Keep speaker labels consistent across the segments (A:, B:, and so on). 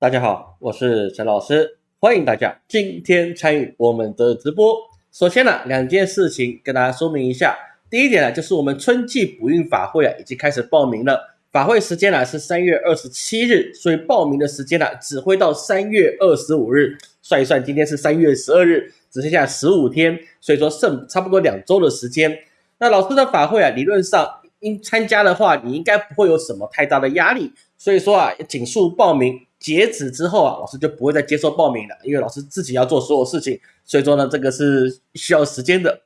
A: 大家好，我是陈老师，欢迎大家今天参与我们的直播。首先呢，两件事情跟大家说明一下。第一点呢，就是我们春季补运法会啊，已经开始报名了。法会时间呢是三月二十七日，所以报名的时间呢只会到三月二十五日。算一算，今天是三月十二日，只剩下十五天，所以说剩差不多两周的时间。那老师的法会啊，理论上应参加的话，你应该不会有什么太大的压力。所以说啊，紧速报名。截止之后啊，老师就不会再接受报名了，因为老师自己要做所有事情，所以说呢，这个是需要时间的。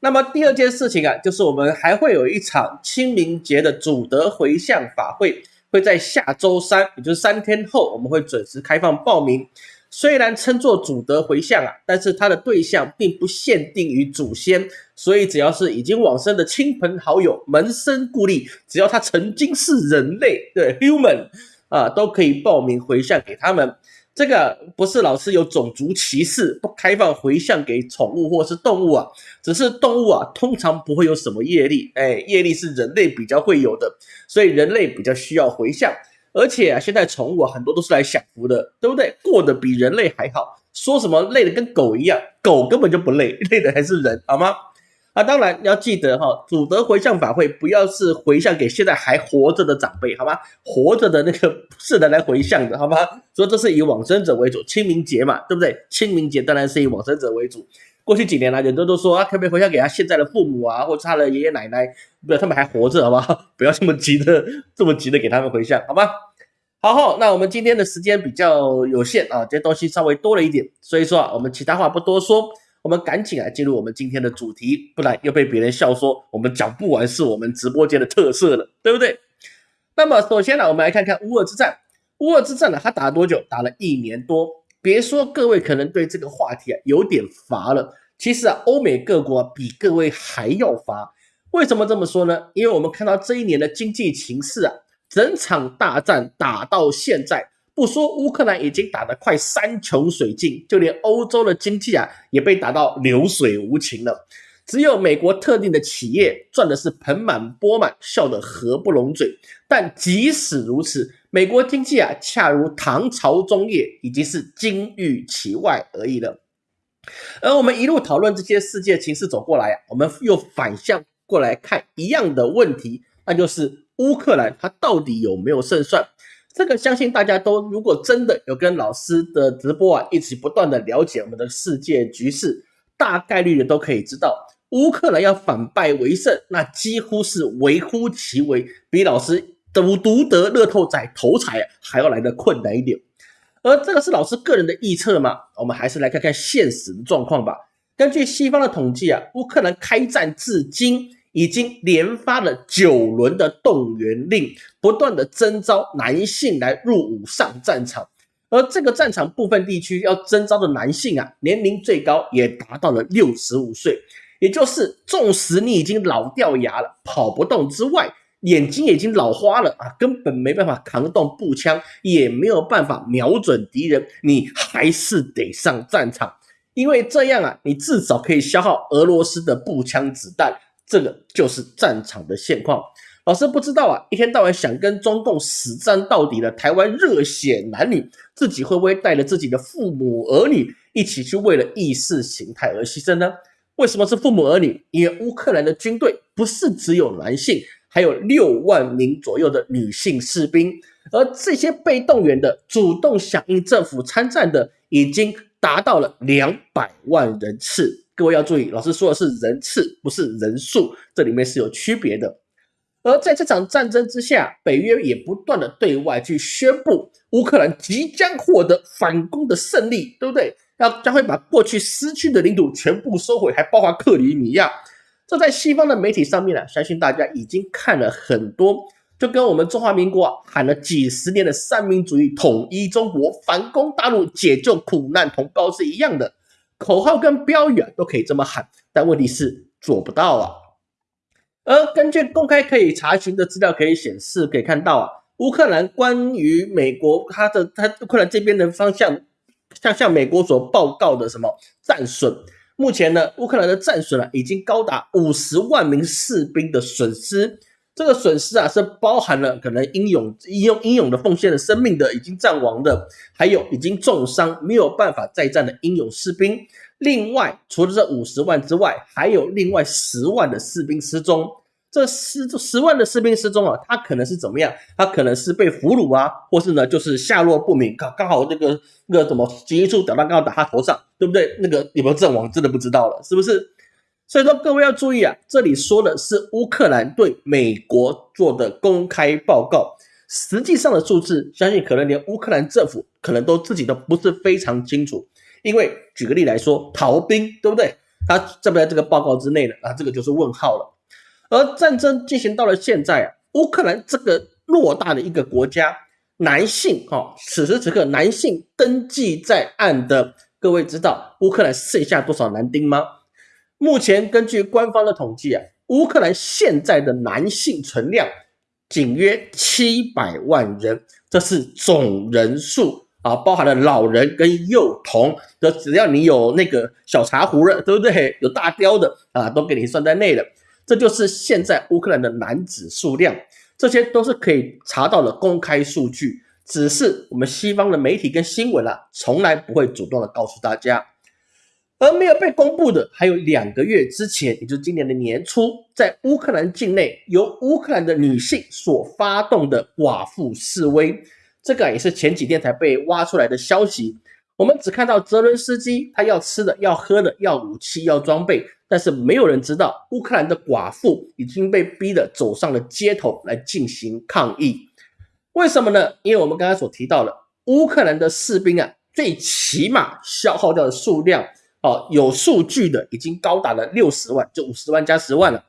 A: 那么第二件事情啊，就是我们还会有一场清明节的主德回向法会，会在下周三，也就是三天后，我们会准时开放报名。虽然称作主德回向啊，但是它的对象并不限定于祖先，所以只要是已经往生的亲朋好友、门生故吏，只要他曾经是人类，对 human。啊，都可以报名回向给他们。这个不是老师有种族歧视，不开放回向给宠物或是动物啊，只是动物啊，通常不会有什么业力，哎，业力是人类比较会有的，所以人类比较需要回向。而且啊，现在宠物啊，很多都是来享福的，对不对？过得比人类还好。说什么累的跟狗一样，狗根本就不累，累的还是人，好吗？啊，当然要记得哈，祖德回向法会不要是回向给现在还活着的长辈，好吗？活着的那个是的来回向的，好吗？所以这是以往生者为主，清明节嘛，对不对？清明节当然是以往生者为主。过去几年来，很多都说啊，可不可以回向给他现在的父母啊，或者他的爷爷奶奶，不要，他们还活着，好吗？不要这么急的，这么急的给他们回向，好吗？好，好，那我们今天的时间比较有限啊，这些东西稍微多了一点，所以说啊，我们其他话不多说。我们赶紧来进入我们今天的主题，不然又被别人笑说我们讲不完是我们直播间的特色了，对不对？那么首先呢，我们来看看乌尔之战。乌尔之战呢，它打了多久？打了一年多。别说各位可能对这个话题啊有点乏了，其实啊，欧美各国比各位还要乏。为什么这么说呢？因为我们看到这一年的经济形势啊，整场大战打到现在。不说乌克兰已经打得快山穷水尽，就连欧洲的经济啊也被打到流水无情了。只有美国特定的企业赚的是盆满钵满，笑得合不拢嘴。但即使如此，美国经济啊恰如唐朝中叶，已经是金玉其外而已了。而我们一路讨论这些世界情势走过来啊，我们又反向过来看一样的问题，那就是乌克兰它到底有没有胜算？这个相信大家都，如果真的有跟老师的直播啊，一起不断的了解我们的世界局势，大概率的都可以知道，乌克兰要反败为胜，那几乎是微乎其微，比老师独独得乐透仔头彩还要来的困难一点。而这个是老师个人的臆测嘛？我们还是来看看现实的状况吧。根据西方的统计啊，乌克兰开战至今。已经连发了九轮的动员令，不断的征召男性来入伍上战场，而这个战场部分地区要征召的男性啊，年龄最高也达到了六十五岁，也就是纵使你已经老掉牙了，跑不动之外，眼睛已经老花了啊，根本没办法扛动步枪，也没有办法瞄准敌人，你还是得上战场，因为这样啊，你至少可以消耗俄罗斯的步枪子弹。这个就是战场的现况。老师不知道啊，一天到晚想跟中共死战到底的台湾热血男女，自己会不会带着自己的父母儿女一起去为了意识形态而牺牲呢？为什么是父母儿女？因为乌克兰的军队不是只有男性，还有六万名左右的女性士兵，而这些被动员的、主动响应政府参战的，已经达到了两百万人次。各位要注意，老师说的是人次，不是人数，这里面是有区别的。而在这场战争之下，北约也不断的对外去宣布，乌克兰即将获得反攻的胜利，对不对？要将会把过去失去的领土全部收回，还包括克里米亚。这在西方的媒体上面呢，相信大家已经看了很多，就跟我们中华民国喊了几十年的三民主义统一中国、反攻大陆、解救苦难同胞是一样的。口号跟标语啊都可以这么喊，但问题是做不到啊。而根据公开可以查询的资料可以显示，可以看到啊，乌克兰关于美国他的他乌克兰这边的方向，像向美国所报告的什么战损，目前呢，乌克兰的战损啊已经高达五十万名士兵的损失。这个损失啊，是包含了可能英勇、英勇、英勇的奉献了生命的，已经战亡的，还有已经重伤没有办法再战的英勇士兵。另外，除了这五十万之外，还有另外十万的士兵失踪。这十十万的士兵失踪啊，他可能是怎么样？他可能是被俘虏啊，或是呢，就是下落不明。刚刚好那个那个什么急一处导弹刚好打他头上，对不对？那个有没有阵亡，真的不知道了，是不是？所以说各位要注意啊，这里说的是乌克兰对美国做的公开报告，实际上的数字，相信可能连乌克兰政府可能都自己都不是非常清楚。因为举个例来说，逃兵对不对？他在不在这个报告之内呢？啊，这个就是问号了。而战争进行到了现在啊，乌克兰这个偌大的一个国家，男性哈，此时此刻男性登记在案的，各位知道乌克兰剩下多少男丁吗？目前根据官方的统计啊，乌克兰现在的男性存量仅约七百万人，这是总人数啊，包含了老人跟幼童的，只要你有那个小茶壶了，对不对？有大雕的啊，都给你算在内了。这就是现在乌克兰的男子数量，这些都是可以查到的公开数据，只是我们西方的媒体跟新闻啊，从来不会主动的告诉大家。而没有被公布的，还有两个月之前，也就是今年的年初，在乌克兰境内由乌克兰的女性所发动的寡妇示威，这个也是前几天才被挖出来的消息。我们只看到泽伦斯基他要吃的、要喝的、要武器、要装备，但是没有人知道乌克兰的寡妇已经被逼得走上了街头来进行抗议。为什么呢？因为我们刚才所提到了乌克兰的士兵啊，最起码消耗掉的数量。哦，有数据的已经高达了六十万，就五十万加十万了。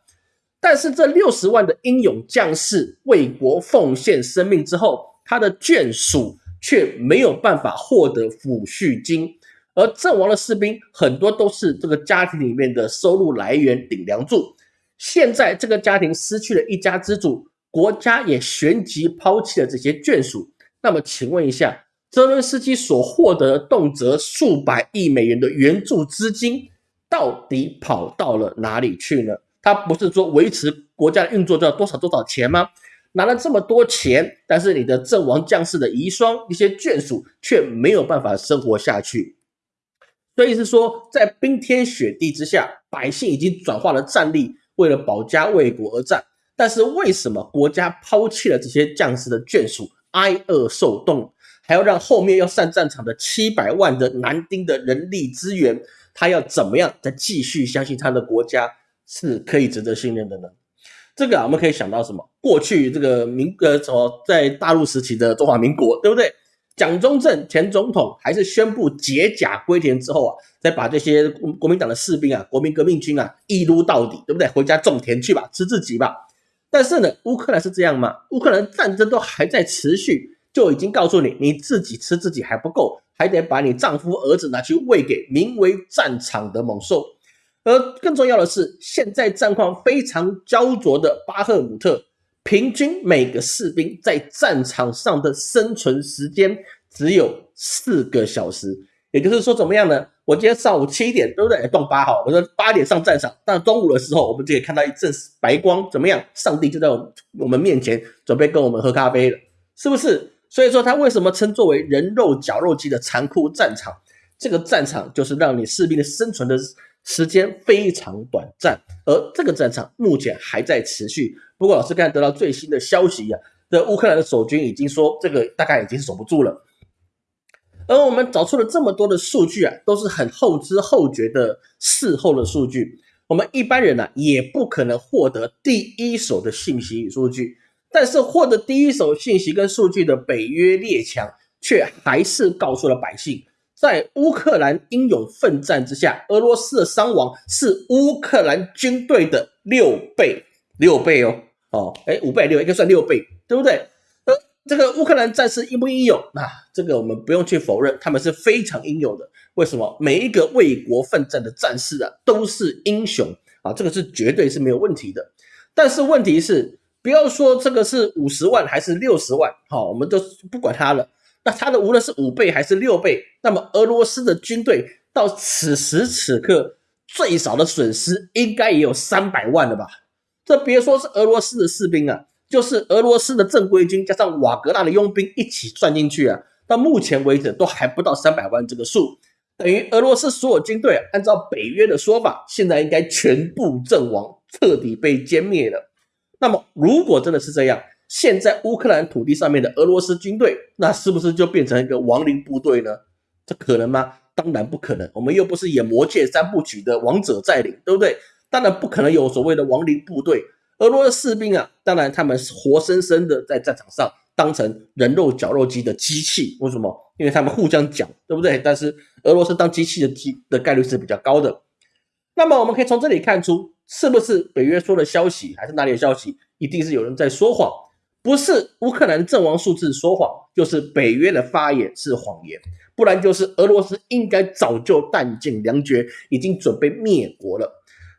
A: 但是这六十万的英勇将士为国奉献生命之后，他的眷属却没有办法获得抚恤金，而阵亡的士兵很多都是这个家庭里面的收入来源顶梁柱。现在这个家庭失去了一家之主，国家也旋即抛弃了这些眷属。那么，请问一下？泽伦斯基所获得的动辄数百亿美元的援助资金，到底跑到了哪里去呢？他不是说维持国家的运作要多少多少钱吗？拿了这么多钱，但是你的阵亡将士的遗孀、一些眷属却没有办法生活下去。所以是说，在冰天雪地之下，百姓已经转化了战力，为了保家卫国而战。但是为什么国家抛弃了这些将士的眷属，挨饿受冻？还要让后面要上战场的七百万的男丁的人力资源，他要怎么样再继续相信他的国家是可以值得信任的呢？这个啊，我们可以想到什么？过去这个民呃什么在大陆时期的中华民国，对不对？蒋中正前总统还是宣布解甲归田之后啊，再把这些国民党的士兵啊、国民革命军啊一撸到底，对不对？回家种田去吧，吃自己吧。但是呢，乌克兰是这样吗？乌克兰战争都还在持续。就已经告诉你，你自己吃自己还不够，还得把你丈夫儿子拿去喂给名为战场的猛兽。而更重要的是，现在战况非常焦灼的巴赫姆特，平均每个士兵在战场上的生存时间只有四个小时。也就是说，怎么样呢？我今天上午七点，对不对？动八号，我说八点上战场，但中午的时候，我们就可以看到一阵白光，怎么样？上帝就在我们面前，准备跟我们喝咖啡了，是不是？所以说，他为什么称作为人肉绞肉机的残酷战场？这个战场就是让你士兵的生存的时间非常短暂，而这个战场目前还在持续。不过，老师刚才得到最新的消息呀，这乌克兰的守军已经说，这个大概已经守不住了。而我们找出了这么多的数据啊，都是很后知后觉的事后的数据，我们一般人呢也不可能获得第一手的信息与数据。但是获得第一手信息跟数据的北约列强，却还是告诉了百姓，在乌克兰英勇奋战之下，俄罗斯的伤亡是乌克兰军队的六倍，六倍哦，哦，哎，五倍六应该算六倍，对不对？呃，这个乌克兰战士英不英勇？那这个我们不用去否认，他们是非常英勇的。为什么？每一个为国奋战的战士啊，都是英雄啊，这个是绝对是没有问题的。但是问题是。不要说这个是五十万还是六十万，好，我们都不管它了。那它的无论是五倍还是六倍，那么俄罗斯的军队到此时此刻最少的损失应该也有三百万了吧？这别说是俄罗斯的士兵啊，就是俄罗斯的正规军加上瓦格纳的佣兵一起算进去啊，到目前为止都还不到三百万这个数，等于俄罗斯所有军队按照北约的说法，现在应该全部阵亡，彻底被歼灭了。那么如果真的是这样，现在乌克兰土地上面的俄罗斯军队，那是不是就变成一个亡灵部队呢？这可能吗？当然不可能。我们又不是演魔戒三部曲的王者在领，对不对？当然不可能有所谓的亡灵部队。俄罗斯士兵啊，当然他们是活生生的在战场上当成人肉绞肉机的机器。为什么？因为他们互相讲，对不对？但是俄罗斯当机器的机的概率是比较高的。那么我们可以从这里看出，是不是北约说的消息，还是哪里的消息？一定是有人在说谎。不是乌克兰阵亡数字说谎，就是北约的发言是谎言，不然就是俄罗斯应该早就弹尽粮绝，已经准备灭国了。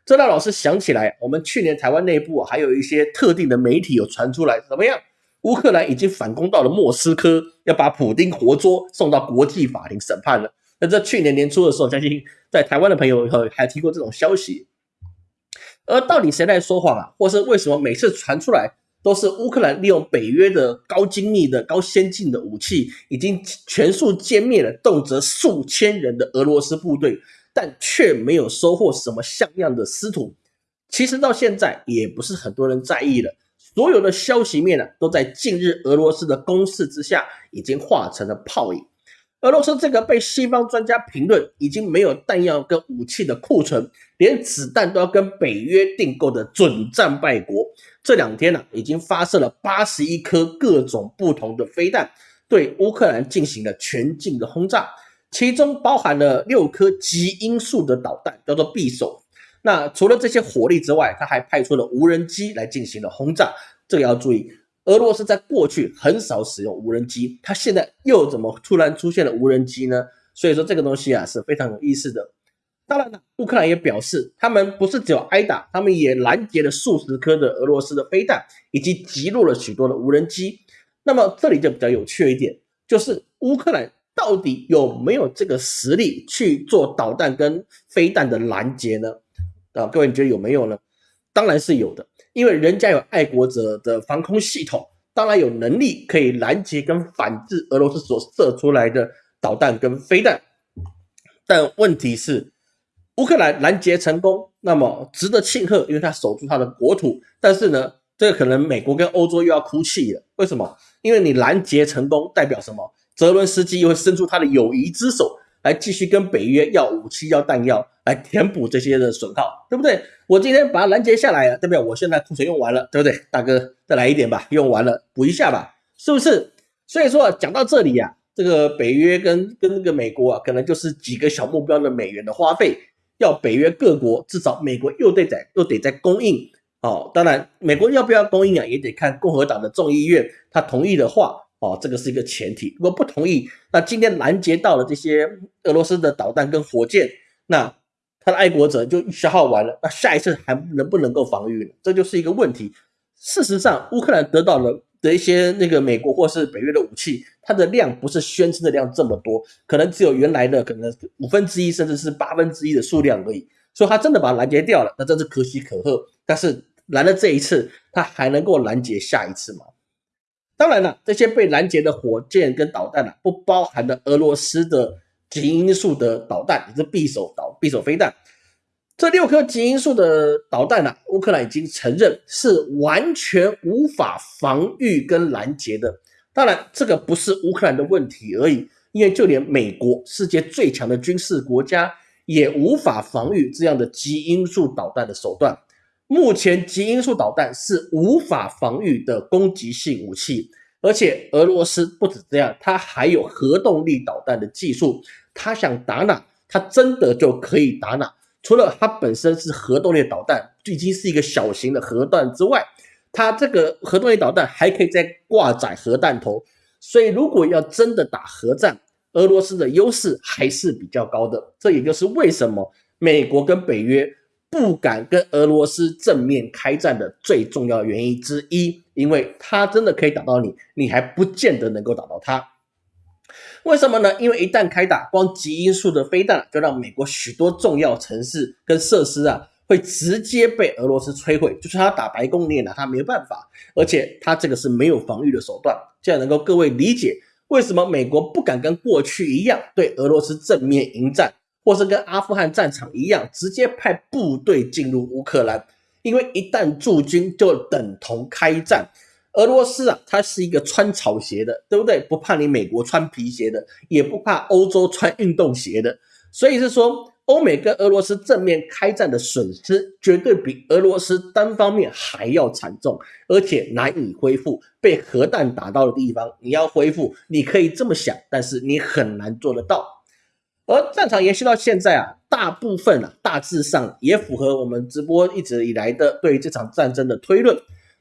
A: 这让老师想起来，我们去年台湾内部还有一些特定的媒体有传出来，怎么样？乌克兰已经反攻到了莫斯科，要把普丁活捉送到国际法庭审判了。那在去年年初的时候，相信在台湾的朋友还提过这种消息。而到底谁在说谎啊？或是为什么每次传出来？都是乌克兰利用北约的高精密的高先进的武器，已经全数歼灭了动辄数千人的俄罗斯部队，但却没有收获什么像样的师徒。其实到现在也不是很多人在意了，所有的消息面呢，都在近日俄罗斯的攻势之下，已经化成了泡影。俄罗斯这个被西方专家评论已经没有弹药跟武器的库存，连子弹都要跟北约订购的准战败国。这两天呢，已经发射了八十一颗各种不同的飞弹，对乌克兰进行了全境的轰炸，其中包含了六颗极音速的导弹，叫做匕首。那除了这些火力之外，他还派出了无人机来进行了轰炸。这个要注意，俄罗斯在过去很少使用无人机，他现在又怎么突然出现了无人机呢？所以说这个东西啊是非常有意思的。当然了，乌克兰也表示，他们不是只有挨打，他们也拦截了数十颗的俄罗斯的飞弹，以及击落了许多的无人机。那么这里就比较有趣一点，就是乌克兰到底有没有这个实力去做导弹跟飞弹的拦截呢？啊，各位你觉得有没有呢？当然是有的，因为人家有爱国者的防空系统，当然有能力可以拦截跟反制俄罗斯所射出来的导弹跟飞弹。但问题是。乌克兰拦截成功，那么值得庆贺，因为他守住他的国土。但是呢，这个可能美国跟欧洲又要哭泣了。为什么？因为你拦截成功代表什么？泽伦斯基又会伸出他的友谊之手，来继续跟北约要武器、要弹药，来填补这些的损耗，对不对？我今天把它拦截下来了，代表我现在库存用完了，对不对？大哥，再来一点吧，用完了补一下吧，是不是？所以说讲到这里呀，这个北约跟跟那个美国啊，可能就是几个小目标的美元的花费。要北约各国至少美国又得在又得在供应哦，当然美国要不要供应啊，也得看共和党的众议院他同意的话哦，这个是一个前提。如果不同意，那今天拦截到了这些俄罗斯的导弹跟火箭，那他的爱国者就消耗完了，那下一次还能不能够防御呢？这就是一个问题。事实上，乌克兰得到了。的一些那个美国或是北约的武器，它的量不是宣称的量这么多，可能只有原来的可能五分之一甚至是八分之一的数量而已。所以它真的把它拦截掉了，那真是可喜可贺。但是拦了这一次，它还能够拦截下一次吗？当然了，这些被拦截的火箭跟导弹啊，不包含的俄罗斯的极音速的导弹，也是匕首导匕首飞弹。这六颗极音速的导弹呢，乌克兰已经承认是完全无法防御跟拦截的。当然，这个不是乌克兰的问题而已，因为就连美国世界最强的军事国家也无法防御这样的极音速导弹的手段。目前，极音速导弹是无法防御的攻击性武器，而且俄罗斯不止这样，它还有核动力导弹的技术，它想打哪，它真的就可以打哪。除了它本身是核动力导弹，已经是一个小型的核弹之外，它这个核动力导弹还可以再挂载核弹头，所以如果要真的打核战，俄罗斯的优势还是比较高的。这也就是为什么美国跟北约不敢跟俄罗斯正面开战的最重要原因之一，因为它真的可以打到你，你还不见得能够打到它。为什么呢？因为一旦开打，光极音速的飞弹就让美国许多重要城市跟设施啊会直接被俄罗斯摧毁。就是他打白宫，你也拿他没有办法。而且他这个是没有防御的手段，这样能够各位理解为什么美国不敢跟过去一样对俄罗斯正面迎战，或是跟阿富汗战场一样直接派部队进入乌克兰？因为一旦驻军就等同开战。俄罗斯啊，它是一个穿草鞋的，对不对？不怕你美国穿皮鞋的，也不怕欧洲穿运动鞋的。所以是说，欧美跟俄罗斯正面开战的损失，绝对比俄罗斯单方面还要惨重，而且难以恢复。被核弹打到的地方，你要恢复，你可以这么想，但是你很难做得到。而战场延续到现在啊，大部分啊，大致上也符合我们直播一直以来的对这场战争的推论。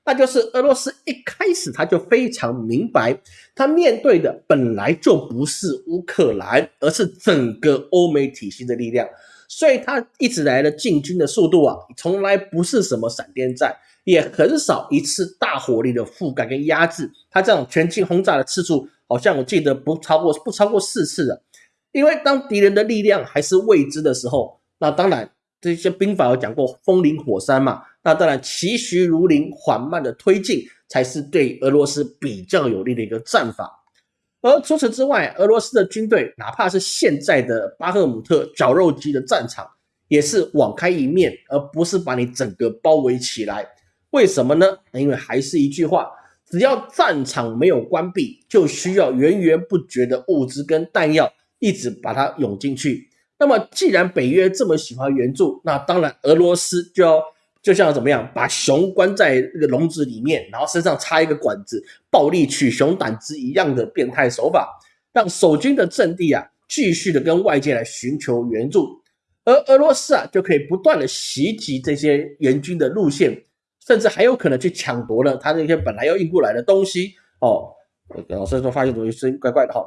A: 那就是俄罗斯一开始他就非常明白，他面对的本来就不是乌克兰，而是整个欧美体系的力量，所以他一直来的进军的速度啊，从来不是什么闪电战，也很少一次大火力的覆盖跟压制。他这种全境轰炸的次数，好像我记得不超过不超过四次的，因为当敌人的力量还是未知的时候，那当然这些兵法有讲过风林火山嘛。那当然，其徐如林，缓慢的推进才是对俄罗斯比较有利的一个战法。而除此之外，俄罗斯的军队，哪怕是现在的巴赫姆特绞肉机的战场，也是网开一面，而不是把你整个包围起来。为什么呢？因为还是一句话，只要战场没有关闭，就需要源源不绝的物资跟弹药一直把它涌进去。那么，既然北约这么喜欢援助，那当然俄罗斯就要。就像怎么样，把熊关在那个笼子里面，然后身上插一个管子，暴力取熊胆汁一样的变态手法，让守军的阵地啊继续的跟外界来寻求援助，而俄罗斯啊就可以不断的袭击这些援军的路线，甚至还有可能去抢夺了他那些本来要运过来的东西哦。老师说发现东西是怪怪的哈，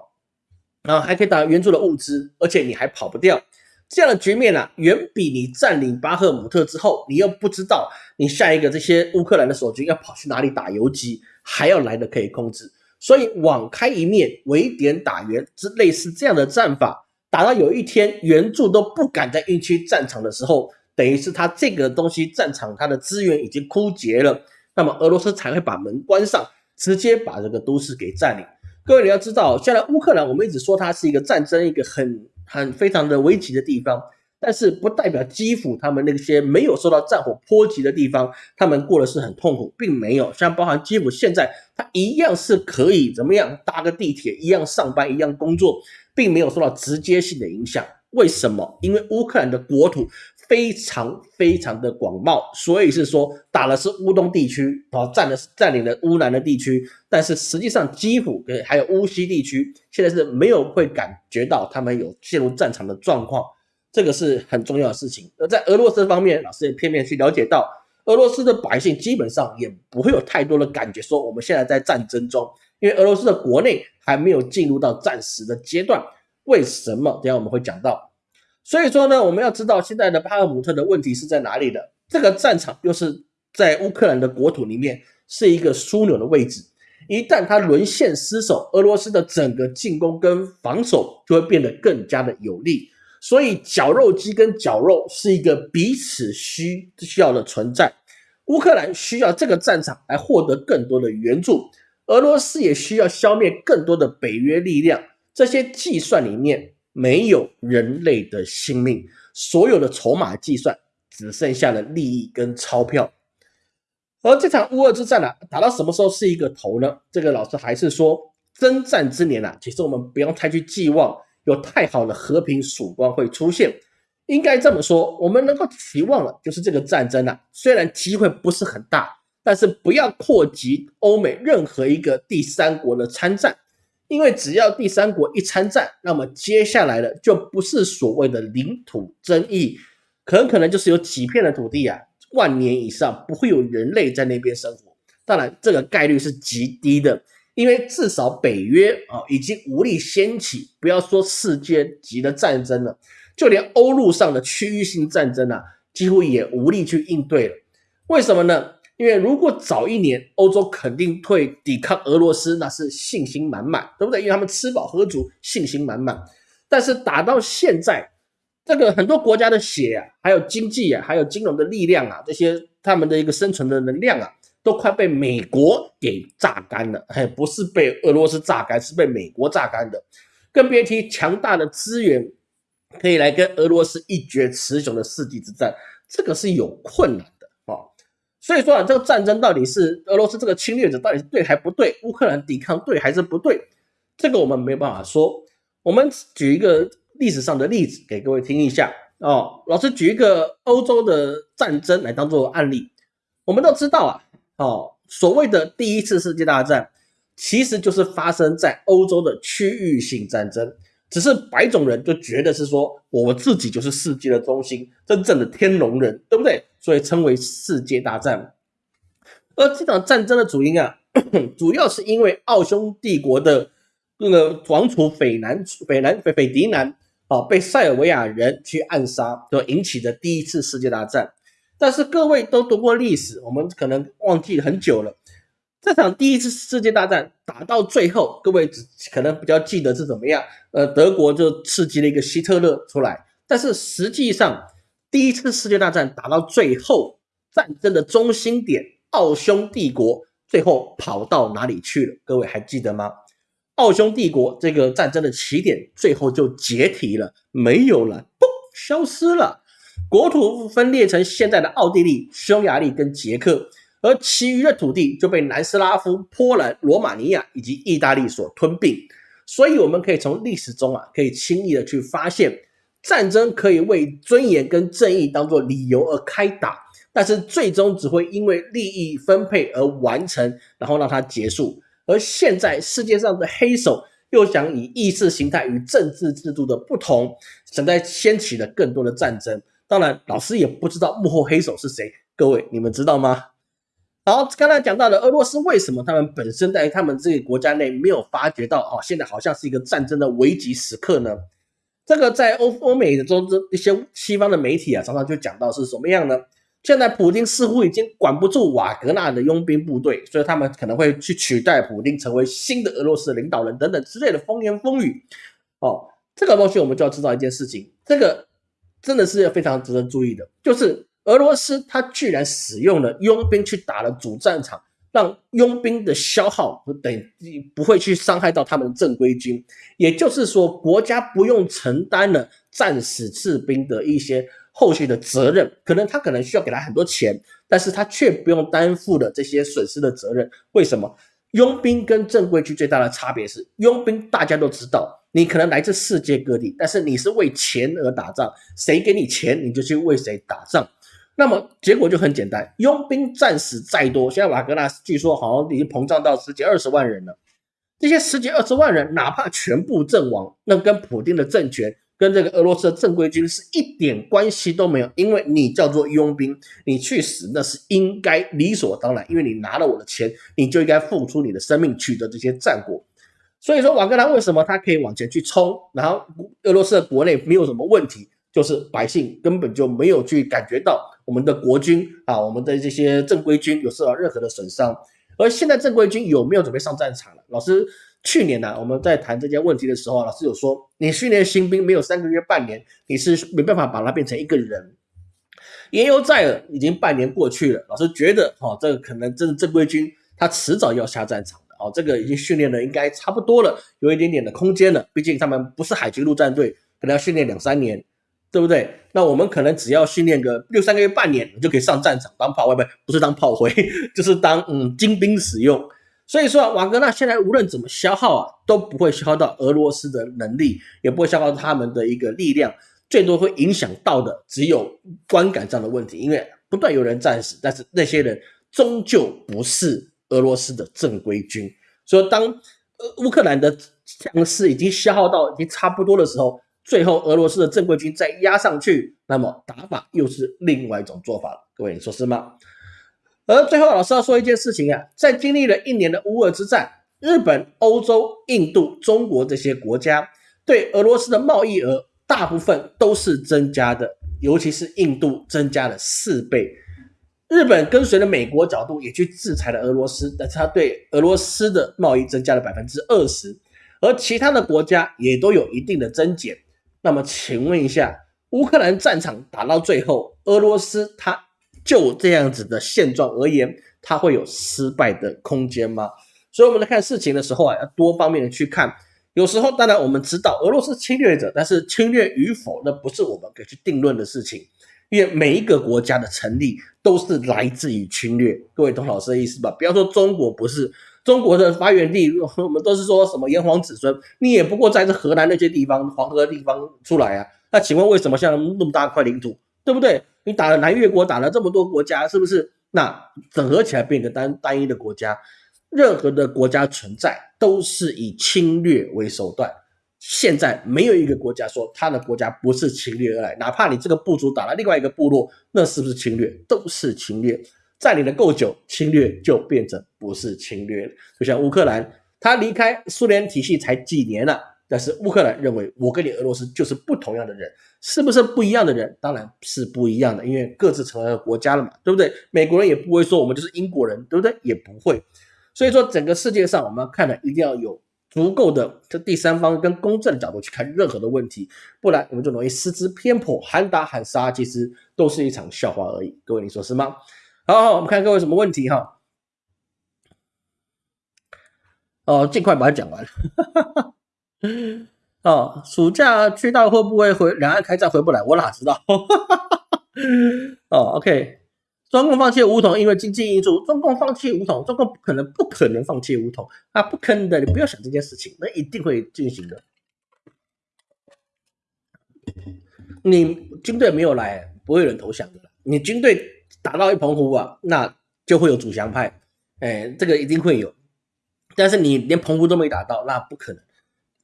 A: 然后还可以打援助的物资，而且你还跑不掉。这样的局面呢，远比你占领巴赫姆特之后，你又不知道你下一个这些乌克兰的守军要跑去哪里打游击，还要来的可以控制。所以网开一面，围点打援，之类似这样的战法，打到有一天援助都不敢在运区战场的时候，等于是他这个东西战场它的资源已经枯竭了，那么俄罗斯才会把门关上，直接把这个都市给占领。各位你要知道，现在乌克兰我们一直说它是一个战争，一个很。很非常的危急的地方，但是不代表基辅他们那些没有受到战火波及的地方，他们过的是很痛苦，并没有像包含基辅现在，他一样是可以怎么样搭个地铁，一样上班，一样工作，并没有受到直接性的影响。为什么？因为乌克兰的国土。非常非常的广袤，所以是说打的是乌东地区啊，占的是占领了乌南的地区，但是实际上基辅跟还有乌西地区现在是没有会感觉到他们有陷入战场的状况，这个是很重要的事情。而在俄罗斯方面，老师也片面去了解到，俄罗斯的百姓基本上也不会有太多的感觉，说我们现在在战争中，因为俄罗斯的国内还没有进入到战时的阶段。为什么？等下我们会讲到。所以说呢，我们要知道现在的巴赫姆特的问题是在哪里的？这个战场又是在乌克兰的国土里面，是一个枢纽的位置。一旦它沦陷失守，俄罗斯的整个进攻跟防守就会变得更加的有利。所以绞肉机跟绞肉是一个彼此需需要的存在。乌克兰需要这个战场来获得更多的援助，俄罗斯也需要消灭更多的北约力量。这些计算里面。没有人类的性命，所有的筹码计算只剩下了利益跟钞票。而这场乌俄之战呢，打到什么时候是一个头呢？这个老师还是说，征战之年啊，其实我们不用太去寄望有太好的和平曙光会出现。应该这么说，我们能够期望的，就是这个战争啊，虽然机会不是很大，但是不要扩及欧美任何一个第三国的参战。因为只要第三国一参战，那么接下来的就不是所谓的领土争议，很可能就是有几片的土地啊，万年以上不会有人类在那边生活。当然，这个概率是极低的，因为至少北约啊已经无力掀起，不要说世界级的战争了，就连欧陆上的区域性战争啊，几乎也无力去应对了。为什么呢？因为如果早一年，欧洲肯定会抵抗俄罗斯，那是信心满满，对不对？因为他们吃饱喝足，信心满满。但是打到现在，这个很多国家的血啊，还有经济啊，还有金融的力量啊，这些他们的一个生存的能量啊，都快被美国给榨干了。哎，不是被俄罗斯榨干，是被美国榨干的。更别提强大的资源可以来跟俄罗斯一决雌雄的世纪之战，这个是有困难。所以说啊，这个战争到底是俄罗斯这个侵略者到底是对还不对？乌克兰抵抗对还是不对？这个我们没办法说。我们举一个。历史上的例子给各位听一下哦。老师举一个欧洲的战争来当做案例。我们都知道啊，哦，所谓的第一次世界大战，其实就是发生在欧洲的区域性战争。只是白种人就觉得是说，我们自己就是世界的中心，真正的天龙人，对不对？所以称为世界大战。而这场战争的主因啊，主要是因为奥匈帝国的那个王储斐南、斐南、斐斐迪南。啊，被塞尔维亚人去暗杀，就引起的第一次世界大战。但是各位都读过历史，我们可能忘记很久了。这场第一次世界大战打到最后，各位只可能比较记得是怎么样。呃，德国就刺激了一个希特勒出来。但是实际上，第一次世界大战打到最后，战争的中心点奥匈帝国最后跑到哪里去了？各位还记得吗？奥匈帝国这个战争的起点，最后就解体了，没有了，嘣，消失了。国土分裂成现在的奥地利、匈牙利跟捷克，而其余的土地就被南斯拉夫、波兰、罗马尼亚以及意大利所吞并。所以，我们可以从历史中啊，可以轻易的去发现，战争可以为尊严跟正义当做理由而开打，但是最终只会因为利益分配而完成，然后让它结束。而现在世界上的黑手又想以意识形态与政治制度的不同，想在掀起了更多的战争。当然，老师也不知道幕后黑手是谁。各位，你们知道吗？好，刚才讲到的俄罗斯为什么他们本身在他们这个国家内没有发觉到哦，现在好像是一个战争的危急时刻呢？这个在欧欧美的中一些西方的媒体啊，常常就讲到是什么样呢？现在普京似乎已经管不住瓦格纳的佣兵部队，所以他们可能会去取代普京，成为新的俄罗斯领导人等等之类的风言风语。哦，这个东西我们就要知道一件事情，这个真的是非常值得注意的，就是俄罗斯他居然使用了佣兵去打了主战场，让佣兵的消耗不等于不会去伤害到他们的正规军，也就是说国家不用承担了战死士兵的一些。后续的责任，可能他可能需要给他很多钱，但是他却不用担负的这些损失的责任。为什么？佣兵跟正规军最大的差别是，佣兵大家都知道，你可能来自世界各地，但是你是为钱而打仗，谁给你钱你就去为谁打仗。那么结果就很简单，佣兵战死再多，现在瓦格纳据说好像已经膨胀到十几二十万人了，这些十几二十万人哪怕全部阵亡，那跟普京的政权。跟这个俄罗斯的正规军是一点关系都没有，因为你叫做佣兵，你去死那是应该理所当然，因为你拿了我的钱，你就应该付出你的生命取得这些战果。所以说瓦格纳为什么他可以往前去冲，然后俄罗斯的国内没有什么问题，就是百姓根本就没有去感觉到我们的国军啊，我们的这些正规军有受到任何的损伤。而现在正规军有没有准备上战场了？老师。去年呢，我们在谈这件问题的时候，老师有说，你训练新兵没有三个月、半年，你是没办法把他变成一个人。言犹在耳，已经半年过去了，老师觉得，哦，这个可能真的正规军他迟早要下战场的，哦，这个已经训练的应该差不多了，有一点点的空间了。毕竟他们不是海军陆战队，可能要训练两三年，对不对？那我们可能只要训练个六三个月、半年，就可以上战场当炮灰，不不是当炮灰，就是当嗯精兵使用。所以说，瓦格纳现在无论怎么消耗啊，都不会消耗到俄罗斯的能力，也不会消耗他们的一个力量，最多会影响到的只有观感上的问题。因为不断有人战死，但是那些人终究不是俄罗斯的正规军。所以，当呃乌克兰的强势已经消耗到已经差不多的时候，最后俄罗斯的正规军再压上去，那么打法又是另外一种做法了。各位，你说是吗？而最后，老师要说一件事情啊，在经历了一年的乌俄之战，日本、欧洲、印度、中国这些国家对俄罗斯的贸易额大部分都是增加的，尤其是印度增加了四倍。日本跟随着美国角度也去制裁了俄罗斯，但是他对俄罗斯的贸易增加了百分之二十，而其他的国家也都有一定的增减。那么，请问一下，乌克兰战场打到最后，俄罗斯它就这样子的现状而言，它会有失败的空间吗？所以我们在看事情的时候啊，要多方面的去看。有时候，当然我们知道俄罗斯侵略者，但是侵略与否，那不是我们可以去定论的事情。因为每一个国家的成立都是来自于侵略。各位懂老师的意思吧？不要说中国不是中国的发源地，我们都是说什么炎黄子孙，你也不过在这河南那些地方、黄河地方出来啊。那请问为什么像那么大块领土，对不对？你打了南越国，打了这么多国家，是不是？那整合起来变个单单一的国家？任何的国家存在都是以侵略为手段。现在没有一个国家说他的国家不是侵略而来，哪怕你这个部族打了另外一个部落，那是不是侵略？都是侵略。占领的够久，侵略就变成不是侵略了。就像乌克兰，他离开苏联体系才几年了，但是乌克兰认为我跟你俄罗斯就是不同样的人，是不是不一样的人？当然是不一样的，因为各自成为了国家了嘛，对不对？美国人也不会说我们就是英国人，对不对？也不会。所以说，整个世界上我们要看的一定要有足够的这第三方跟公正的角度去看任何的问题，不然我们就容易失之偏颇，喊打喊杀，其实都是一场笑话而已。各位，你说是吗？好，好，我们看各位什么问题哈？哦，尽快把它讲完。哦，暑假去到会不会回两岸开战回不来？我哪知道？哦，OK。中共放弃武统，因为经济因素。中共放弃武统，中共不可能不可能放弃武统啊，不可能的，你不要想这件事情，那一定会进行的。你军队没有来，不会有人投降的。你军队打到一澎湖啊，那就会有主降派，哎，这个一定会有。但是你连澎湖都没打到，那不可能。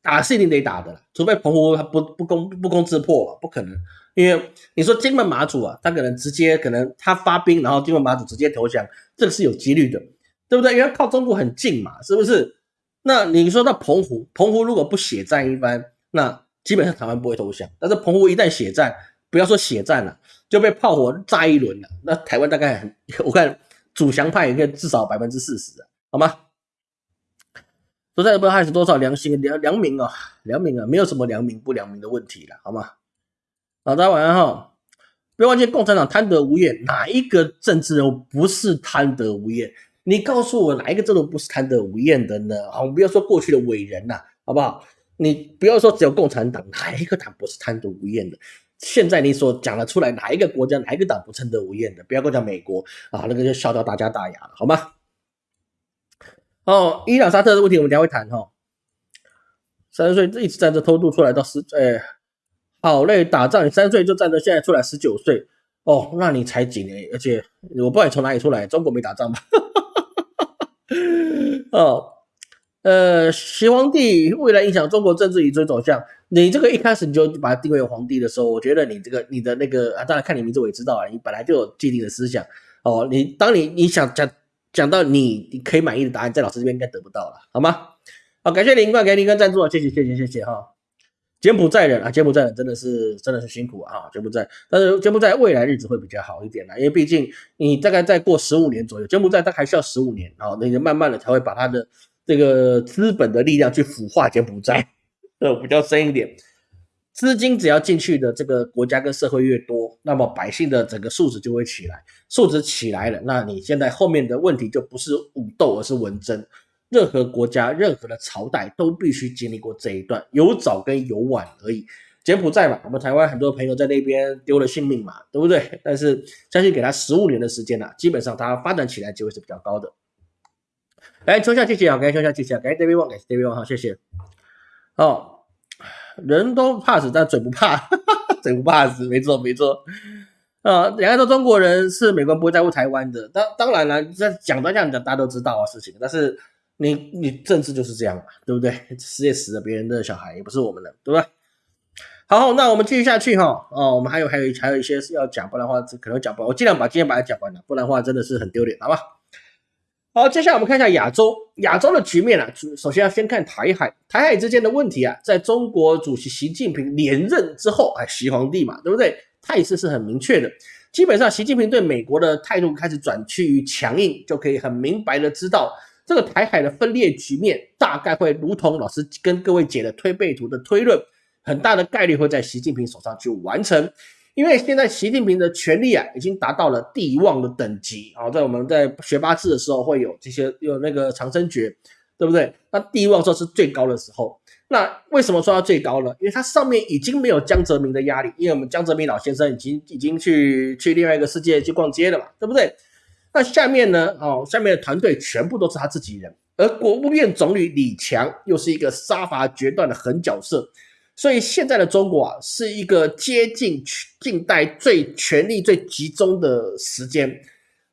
A: 打是一定得打的啦，除非澎湖他不不攻不攻自破，不可能。因为你说金门马祖啊，他可能直接可能他发兵，然后金门马祖直接投降，这个是有几率的，对不对？因为靠中国很近嘛，是不是？那你说到澎湖，澎湖如果不血战一番，那基本上台湾不会投降。但是澎湖一旦血战，不要说血战了，就被炮火炸一轮了，那台湾大概，我看主降派应该至少百分之四十好吗？说在不知道还是多少良心良良民啊，良民啊，没有什么良民不良民的问题了，好吗？好，大家晚上好。不要忘记，共产党贪得无厌，哪一个政治人物不是贪得无厌？你告诉我哪一个政治人物不是贪得无厌的呢？啊，我们不要说过去的伟人呐，好不好？你不要说只有共产党，哪一个党不是贪得无厌的？现在你所讲得出来，哪一个国家哪一个党不贪得无厌的？不要跟我讲美国啊，那个就笑掉大家大牙了，好吗？哦，伊朗沙特的问题我们等下会谈哈。三十岁一直站着偷渡出来到十，哎。好累，打仗你三岁就站着，现在出来十九岁哦，那你才几年？而且我不知道你从哪里出来，中国没打仗吧？哦，呃，习皇帝未来影响中国政治与追走向，你这个一开始你就把它定位为皇帝的时候，我觉得你这个你的那个啊，当然看你名字我也知道啊，你本来就有既定的思想哦。你当你你想讲讲到你你可以满意的答案，在老师这边应该得不到了，好吗？好，感谢林冠给林哥赞助，谢谢谢谢谢谢哈。柬埔寨人啊，柬埔寨人真的是真的是辛苦啊，柬埔寨，但是柬埔寨未来日子会比较好一点啦，因为毕竟你大概再过十五年左右，柬埔寨它还需要十五年啊，那个慢慢的才会把它的这个资本的力量去腐化柬埔寨，呃，比较深一点，资金只要进去的这个国家跟社会越多，那么百姓的整个素质就会起来，素质起来了，那你现在后面的问题就不是武斗，而是文争。任何国家、任何的朝代都必须经历过这一段，有早跟有晚而已。柬埔寨嘛，我们台湾很多朋友在那边丢了性命嘛，对不对？但是相信给他十五年的时间呢，基本上他发展起来机会是比较高的。来，抽下谢谢啊，感谢抽下谢谢，感谢 David Wang，感谢 David Wang 好，谢谢。哦，人都怕死，但嘴不怕，哈哈嘴不怕死，没错没错。啊，两个都中国人，是美国不会在乎台湾的。当当然了，这讲到这样讲，大家都知道啊事情，但是。你你政治就是这样嘛，对不对？死也死了别人的小孩，也不是我们的，对吧？好，那我们继续下去哈。哦，我们还有还有还有一些是要讲，不然的话可能讲不完。我尽量把今天把它讲完了，不然的话真的是很丢脸，好吧？好，接下来我们看一下亚洲，亚洲的局面啊。首先要先看台海，台海之间的问题啊，在中国主席习近平连任之后，哎，习皇帝嘛，对不对？态势是很明确的。基本上，习近平对美国的态度开始转趋于强硬，就可以很明白的知道。这个台海的分裂局面大概会如同老师跟各位解的推背图的推论，很大的概率会在习近平手上去完成。因为现在习近平的权力啊，已经达到了帝王的等级啊，在我们在学八字的时候会有这些有那个长生诀，对不对？那帝王说是最高的时候，那为什么说它最高呢？因为它上面已经没有江泽民的压力，因为我们江泽民老先生已经已经去去另外一个世界去逛街了嘛，对不对？那下面呢，哦，下面的团队全部都是他自己人，而国务院总理李强又是一个杀伐决断的狠角色。所以现在的中国啊，是一个接近近代最权力最集中的时间，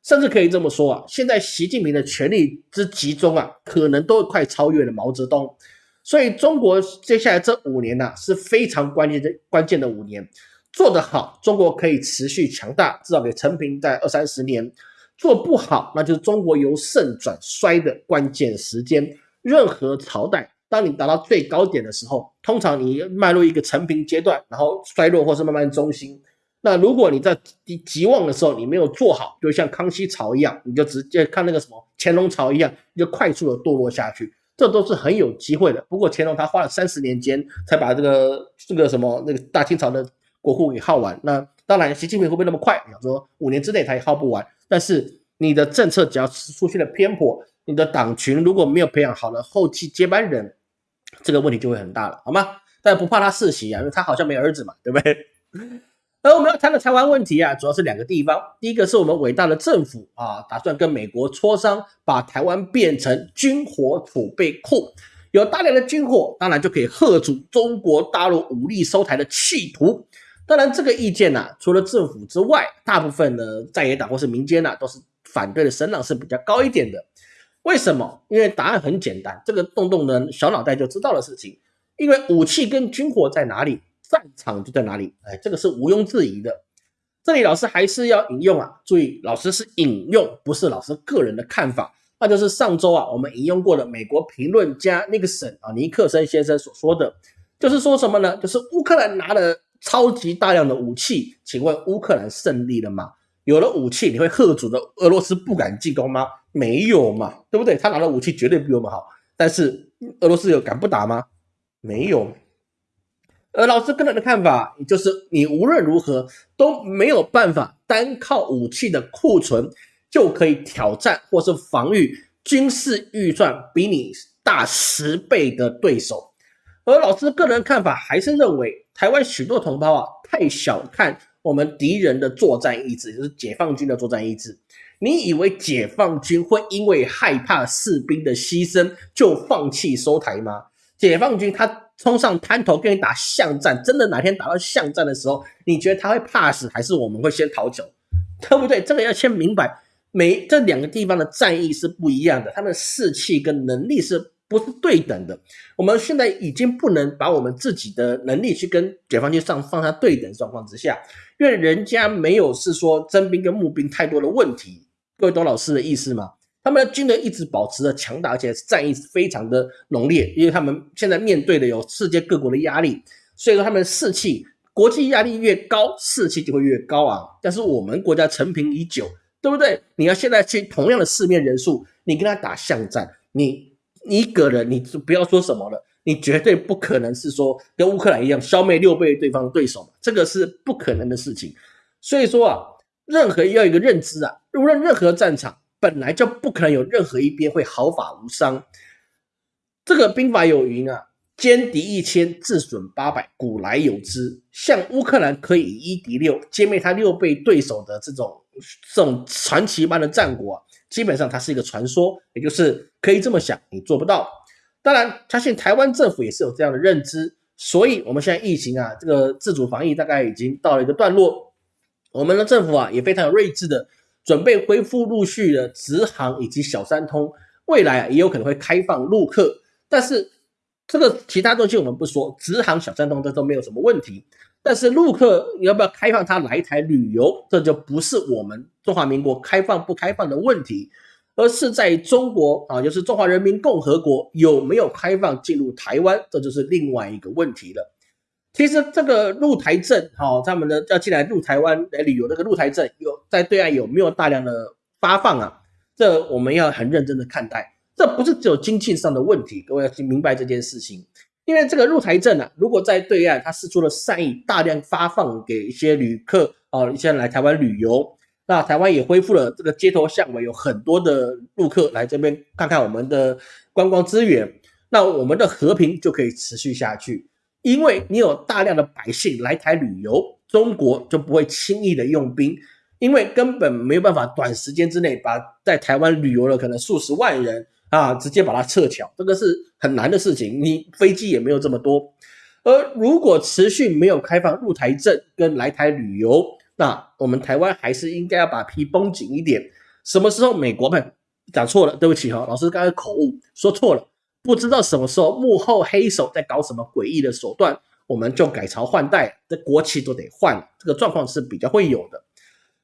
A: 甚至可以这么说啊，现在习近平的权力之集中啊，可能都快超越了毛泽东。所以中国接下来这五年呢，是非常关键的关键的五年，做得好，中国可以持续强大，至少给陈平在二三十年；做不好，那就是中国由盛转衰的关键时间。任何朝代。当你达到最高点的时候，通常你迈入一个成平阶段，然后衰落或是慢慢中兴。那如果你在极极旺的时候，你没有做好，就像康熙朝一样，你就直接看那个什么乾隆朝一样，你就快速的堕落下去。这都是很有机会的。不过乾隆他花了三十年间才把这个这个什么那个大清朝的国库给耗完。那当然，习近平会不会那么快？想说五年之内他也耗不完。但是你的政策只要出现了偏颇，你的党群如果没有培养好了后继接班人。这个问题就会很大了，好吗？但不怕他世袭啊，因为他好像没儿子嘛，对不对？而我们要谈的台湾问题啊，主要是两个地方。第一个是我们伟大的政府啊，打算跟美国磋商，把台湾变成军火储备库，有大量的军火，当然就可以吓阻中国大陆武力收台的企图。当然，这个意见呢，除了政府之外，大部分的在野党或是民间呢，都是反对的声浪是比较高一点的。为什么？因为答案很简单，这个动动的小脑袋就知道的事情。因为武器跟军火在哪里，战场就在哪里。哎，这个是毋庸置疑的。这里老师还是要引用啊，注意，老师是引用，不是老师个人的看法。那就是上周啊，我们引用过的美国评论家尼克森啊，尼克森先生所说的，就是说什么呢？就是乌克兰拿了超级大量的武器，请问乌克兰胜利了吗？有了武器，你会吓阻的俄罗斯不敢进攻吗？没有嘛，对不对？他拿的武器绝对比我们好，但是俄罗斯有敢不打吗？没有。而老师个人的看法，也就是你无论如何都没有办法单靠武器的库存就可以挑战或是防御军事预算比你大十倍的对手。而老师个人看法还是认为，台湾许多同胞啊，太小看。我们敌人的作战意志，就是解放军的作战意志。你以为解放军会因为害怕士兵的牺牲就放弃收台吗？解放军他冲上滩头跟你打巷战，真的哪天打到巷战的时候，你觉得他会怕死，还是我们会先逃走？对不对？这个要先明白，每这两个地方的战役是不一样的，他们士气跟能力是。不是对等的，我们现在已经不能把我们自己的能力去跟解放军上放在对等状况之下，因为人家没有是说征兵跟募兵太多的问题。各位懂老师的意思吗？他们的军人一直保持着强大，而且战役非常的浓烈，因为他们现在面对的有世界各国的压力，所以说他们的士气，国际压力越高，士气就会越高啊。但是我们国家成平已久，对不对？你要现在去同样的四面人数，你跟他打巷战，你。一个人，你就不要说什么了，你绝对不可能是说跟乌克兰一样消灭六倍对方的对手，这个是不可能的事情。所以说啊，任何要一个认知啊，无论任何战场，本来就不可能有任何一边会毫发无伤。这个兵法有云啊，歼敌一千，自损八百，古来有之。像乌克兰可以一敌六，歼灭他六倍对手的这种这种传奇般的战果。基本上它是一个传说，也就是可以这么想，你做不到。当然，相信台湾政府也是有这样的认知，所以我们现在疫情啊，这个自主防疫大概已经到了一个段落。我们的政府啊也非常有睿智的，准备恢复陆续的直航以及小三通，未来啊也有可能会开放陆客。但是这个其他东西我们不说，直航小三通这都没有什么问题。但是陆客要不要开放他来台旅游，这就不是我们中华民国开放不开放的问题，而是在中国啊，就是中华人民共和国有没有开放进入台湾，这就是另外一个问题了。其实这个入台证，哈，他们的要进来入台湾来旅游，那个入台证有在对岸有没有大量的发放啊？这我们要很认真的看待，这不是只有经济上的问题，各位要明白这件事情。因为这个入台证啊，如果在对岸他施出了善意，大量发放给一些旅客啊，一些人来台湾旅游，那台湾也恢复了这个街头巷尾，有很多的陆客来这边看看我们的观光资源，那我们的和平就可以持续下去。因为你有大量的百姓来台旅游，中国就不会轻易的用兵，因为根本没有办法短时间之内把在台湾旅游的可能数十万人啊，直接把它撤侨，这个是很难的事情。你飞机也没有这么多，而如果持续没有开放入台证跟来台旅游，那我们台湾还是应该要把皮绷紧一点。什么时候美国们讲错了？对不起哈，老师刚才口误说错了。不知道什么时候幕后黑手在搞什么诡异的手段，我们就改朝换代，这国旗都得换，这个状况是比较会有的。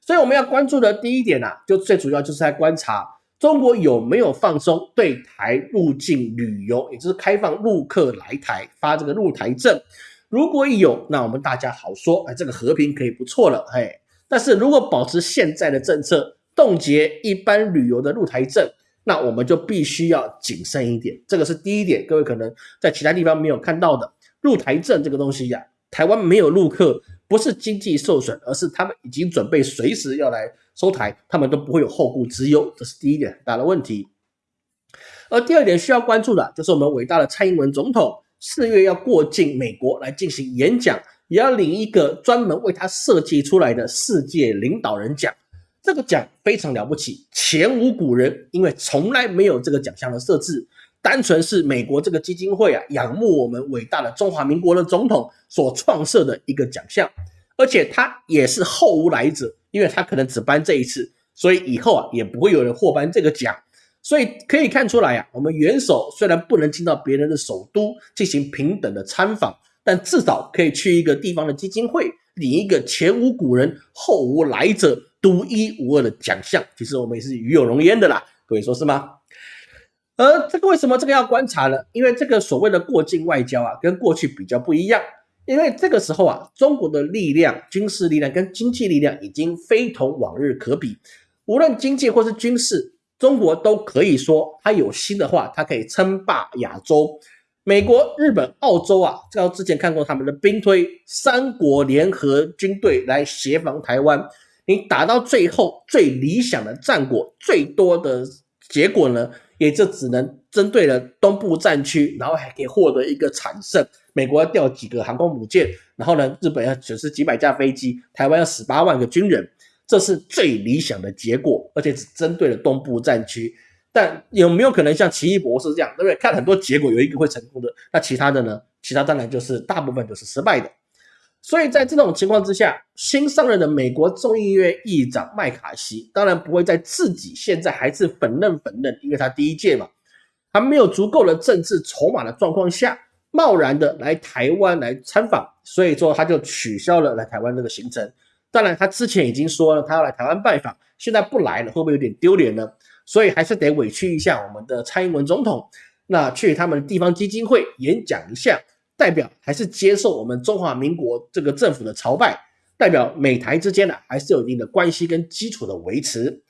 A: 所以我们要关注的第一点啊，就最主要就是在观察中国有没有放松对台入境旅游，也就是开放陆客来台发这个入台证。如果有，那我们大家好说，哎，这个和平可以不错了，嘿。但是如果保持现在的政策，冻结一般旅游的入台证。那我们就必须要谨慎一点，这个是第一点。各位可能在其他地方没有看到的入台证这个东西呀，台湾没有陆客，不是经济受损，而是他们已经准备随时要来收台，他们都不会有后顾之忧，这是第一点很大的问题。而第二点需要关注的就是我们伟大的蔡英文总统四月要过境美国来进行演讲，也要领一个专门为他设计出来的世界领导人奖。这个奖非常了不起，前无古人，因为从来没有这个奖项的设置，单纯是美国这个基金会啊仰慕我们伟大的中华民国的总统所创设的一个奖项，而且他也是后无来者，因为他可能只颁这一次，所以以后啊也不会有人获颁这个奖，所以可以看出来啊，我们元首虽然不能进到别人的首都进行平等的参访，但至少可以去一个地方的基金会领一个前无古人后无来者。独一无二的奖项，其实我们也是与有荣焉的啦，各位说是吗？而这个为什么这个要观察呢？因为这个所谓的过境外交啊，跟过去比较不一样。因为这个时候啊，中国的力量、军事力量跟经济力量已经非同往日可比。无论经济或是军事，中国都可以说，它有心的话，它可以称霸亚洲。美国、日本、澳洲啊，这之前看过他们的兵推，三国联合军队来协防台湾。你打到最后最理想的战果，最多的结果呢，也就只能针对了东部战区，然后还可以获得一个惨胜。美国要调几个航空母舰，然后呢，日本要损失几百架飞机，台湾要死八万个军人，这是最理想的结果，而且只针对了东部战区。但有没有可能像奇异博士这样，对不对？看很多结果有一个会成功的，那其他的呢？其他当然就是大部分都是失败的。所以在这种情况之下，新上任的美国众议院议长麦卡锡当然不会在自己现在还是粉嫩粉嫩，因为他第一届嘛，还没有足够的政治筹码的状况下，贸然的来台湾来参访，所以说他就取消了来台湾这个行程。当然，他之前已经说了他要来台湾拜访，现在不来了，会不会有点丢脸呢？所以还是得委屈一下我们的蔡英文总统，那去他们地方基金会演讲一下。代表还是接受我们中华民国这个政府的朝拜，代表美台之间呢还是有一定的关系跟基础的维持。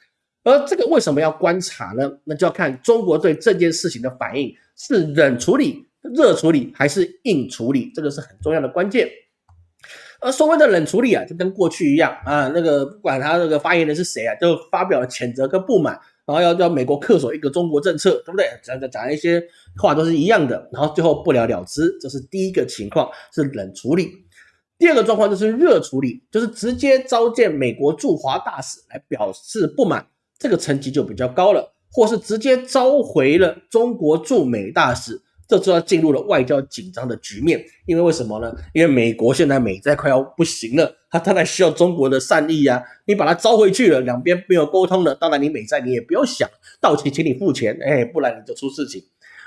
A: 而这个为什么要观察呢？那就要看中国对这件事情的反应是冷处理、热处理还是硬处理，这个是很重要的关键。而所谓的冷处理啊，就跟过去一样啊，那个不管他那个发言人是谁啊，就发表谴责跟不满。然后要叫美国恪守一个中国政策，对不对？讲讲讲一些话都是一样的，然后最后不了了之，这是第一个情况，是冷处理。第二个状况就是热处理，就是直接召见美国驻华大使来表示不满，这个层级就比较高了，或是直接召回了中国驻美大使。这就要进入了外交紧张的局面，因为为什么呢？因为美国现在美债快要不行了，它当然需要中国的善意呀。你把它招回去了，两边没有沟通了，当然你美债你也不要想到期，请你付钱，哎，不然你就出事情，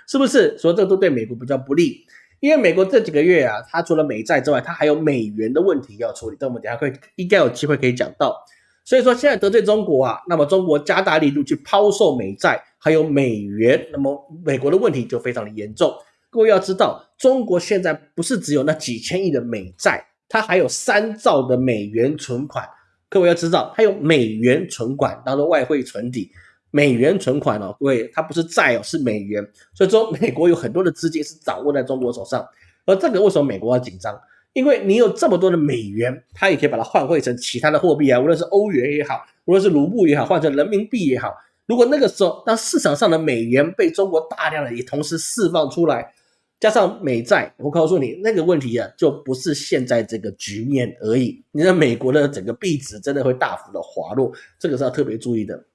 A: 是不是？所以这都对美国比较不利，因为美国这几个月啊，它除了美债之外，它还有美元的问题要处理，但我们等下会应该有机会可以讲到。所以说现在得罪中国啊，那么中国加大力度去抛售美债。还有美元，那么美国的问题就非常的严重。各位要知道，中国现在不是只有那几千亿的美债，它还有三兆的美元存款。各位要知道，还有美元存款当做外汇存底，美元存款哦，各位，它不是债哦，是美元。所以说，美国有很多的资金是掌握在中国手上。而这个为什么美国要紧张？因为你有这么多的美元，它也可以把它换汇成其他的货币啊，无论是欧元也好，无论是卢布也好，换成人民币也好。如果那个时候，当市场上的美元被中国大量的也同时释放出来，加上美债，我告诉你，那个问题啊，就不是现在这个局面而已。你的美国的整个币值真的会大幅的滑落，这个是要特别注意的。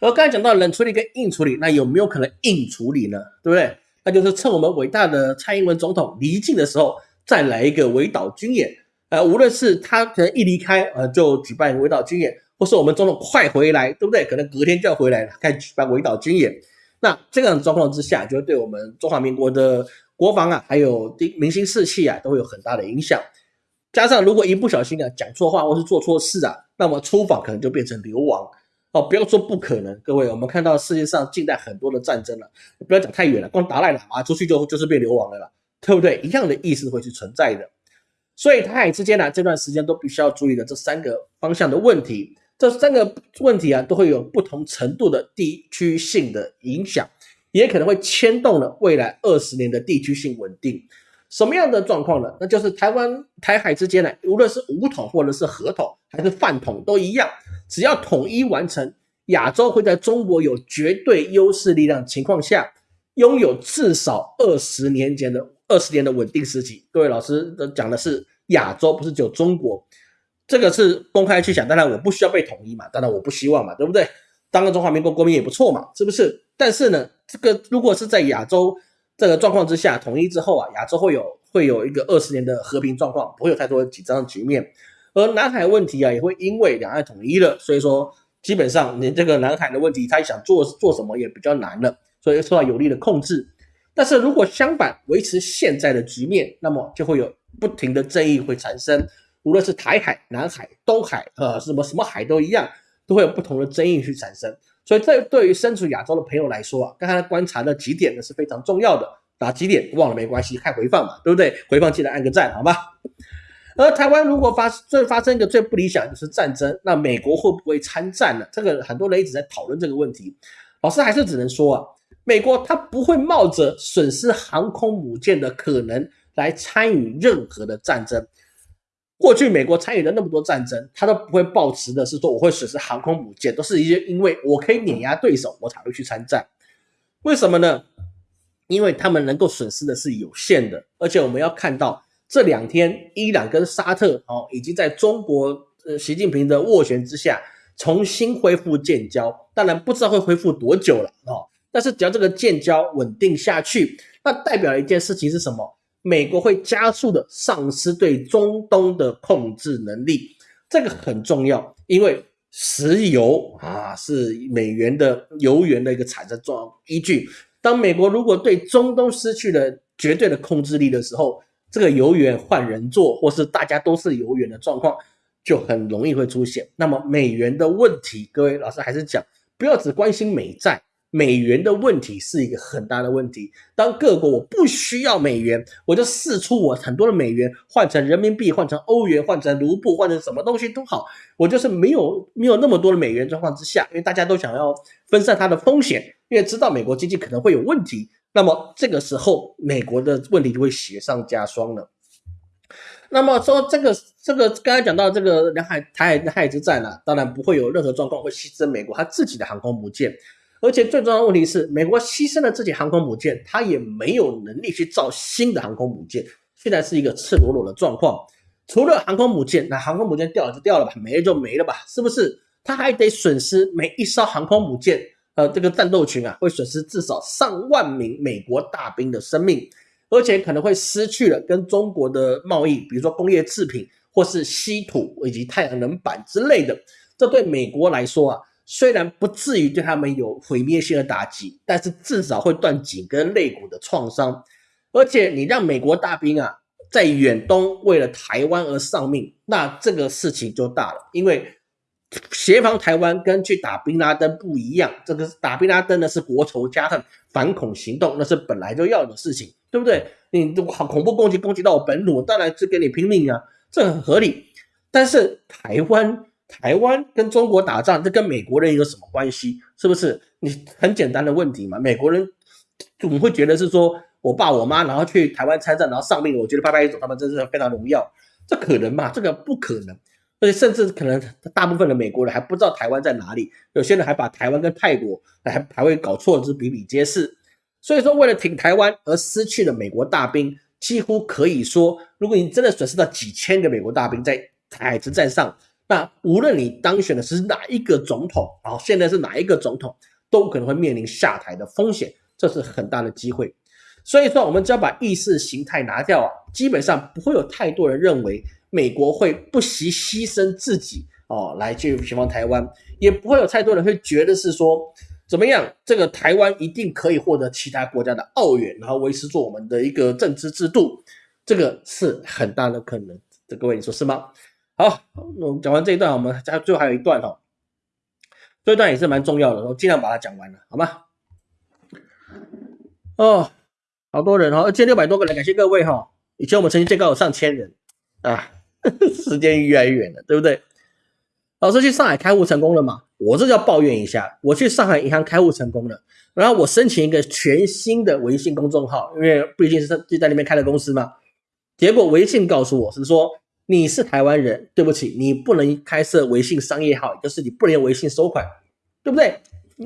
A: 而刚才讲到冷处理跟硬处理，那有没有可能硬处理呢？对不对？那就是趁我们伟大的蔡英文总统离境的时候，再来一个围岛军演。呃，无论是他可能一离开，呃，就举办围岛军演。或是我们总统快回来，对不对？可能隔天就要回来了，开始举办围岛军演。那这样的状况之下，就会对我们中华民国的国防啊，还有民心士气啊，都会有很大的影响。加上如果一不小心啊讲错话，或是做错事啊，那么出访可能就变成流亡哦。不要说不可能，各位，我们看到世界上近代很多的战争了，不要讲太远了，光达赖喇嘛出去就就是被流亡了，对不对？一样的意思会是存在的。所以台海之间呢，这段时间都必须要注意的这三个方向的问题。这三个问题啊，都会有不同程度的地区性的影响，也可能会牵动了未来二十年的地区性稳定。什么样的状况呢？那就是台湾台海之间呢，无论是武统或者是合统还是泛统都一样，只要统一完成，亚洲会在中国有绝对优势力量情况下，拥有至少二十年间的二十年的稳定时期。各位老师讲的是亚洲，不是只有中国。这个是公开去讲，当然我不需要被统一嘛，当然我不希望嘛，对不对？当个中华民国国民也不错嘛，是不是？但是呢，这个如果是在亚洲这个状况之下统一之后啊，亚洲会有会有一个二十年的和平状况，不会有太多紧张的局面。而南海问题啊，也会因为两岸统一了，所以说基本上你这个南海的问题，他想做做什么也比较难了，所以受到有力的控制。但是如果相反维持现在的局面，那么就会有不停的争议会产生。无论是台海、南海、东海，呃，什么什么海都一样，都会有不同的争议去产生。所以，这对于身处亚洲的朋友来说啊，刚才观察的几点呢是非常重要的。哪几点忘了没关系，看回放嘛，对不对？回放记得按个赞，好吧？而台湾如果发最发生一个最不理想就是战争，那美国会不会参战呢？这个很多人一直在讨论这个问题。老师还是只能说啊，美国他不会冒着损失航空母舰的可能来参与任何的战争。过去美国参与了那么多战争，他都不会抱持的是说我会损失航空母舰，都是一些因为我可以碾压对手，我才会去参战。为什么呢？因为他们能够损失的是有限的，而且我们要看到这两天伊朗跟沙特哦，已经在中国呃习近平的斡旋之下重新恢复建交，当然不知道会恢复多久了哦。但是只要这个建交稳定下去，那代表一件事情是什么？美国会加速的丧失对中东的控制能力，这个很重要，因为石油啊是美元的油源的一个产生状依据。当美国如果对中东失去了绝对的控制力的时候，这个油源换人做，或是大家都是油源的状况，就很容易会出现。那么美元的问题，各位老师还是讲，不要只关心美债。美元的问题是一个很大的问题。当各国我不需要美元，我就试出我很多的美元换成人民币、换成欧元、换成卢布、换成什么东西都好，我就是没有没有那么多的美元状况之下，因为大家都想要分散它的风险，因为知道美国经济可能会有问题，那么这个时候美国的问题就会雪上加霜了。那么说这个这个刚才讲到这个南海台海海之战呢，当然不会有任何状况会牺牲美国它自己的航空母舰。而且最重要的问题是，美国牺牲了自己航空母舰，它也没有能力去造新的航空母舰。现在是一个赤裸裸的状况。除了航空母舰，那航空母舰掉了就掉了吧，没了就没了吧，是不是？它还得损失每一艘航空母舰，呃，这个战斗群啊，会损失至少上万名美国大兵的生命，而且可能会失去了跟中国的贸易，比如说工业制品或是稀土以及太阳能板之类的。这对美国来说啊。虽然不至于对他们有毁灭性的打击，但是至少会断颈跟肋骨的创伤。而且你让美国大兵啊在远东为了台湾而丧命，那这个事情就大了。因为协防台湾跟去打宾拉登不一样，这个打宾拉登呢是国仇家恨反恐行动，那是本来就要的事情，对不对？你恐怖攻击攻击到我本土，当然是跟你拼命啊，这很合理。但是台湾。台湾跟中国打仗，这跟美国人有什么关系？是不是？你很简单的问题嘛。美国人怎么会觉得是说我爸我妈然后去台湾参战，然后丧命，我觉得拍拍手，他们真是非常荣耀。这可能吗？这个不可能。而且甚至可能大部分的美国人还不知道台湾在哪里，有些人还把台湾跟泰国还还会搞错，是比比皆是。所以说，为了挺台湾而失去了美国大兵，几乎可以说，如果你真的损失到几千个美国大兵在海之战上。那无论你当选的是哪一个总统，啊，现在是哪一个总统，都可能会面临下台的风险，这是很大的机会。所以说，我们只要把意识形态拿掉啊，基本上不会有太多人认为美国会不惜牺牲自己哦来去解放台湾，也不会有太多人会觉得是说怎么样，这个台湾一定可以获得其他国家的澳援，然后维持住我们的一个政治制度，这个是很大的可能。这各位你说是吗？好，我们讲完这一段，我们加最后还有一段哦，这一段也是蛮重要的，我尽量把它讲完了，好吗？哦，好多人哦，二千六百多个人，感谢各位哈。以前我们曾经最高有上千人啊，时间越来越远了，对不对？老师去上海开户成功了吗？我这叫抱怨一下，我去上海银行开户成功了，然后我申请一个全新的微信公众号，因为毕竟是就在那边开的公司嘛，结果微信告诉我是说。你是台湾人，对不起，你不能开设微信商业号，就是你不能用微信收款，对不对？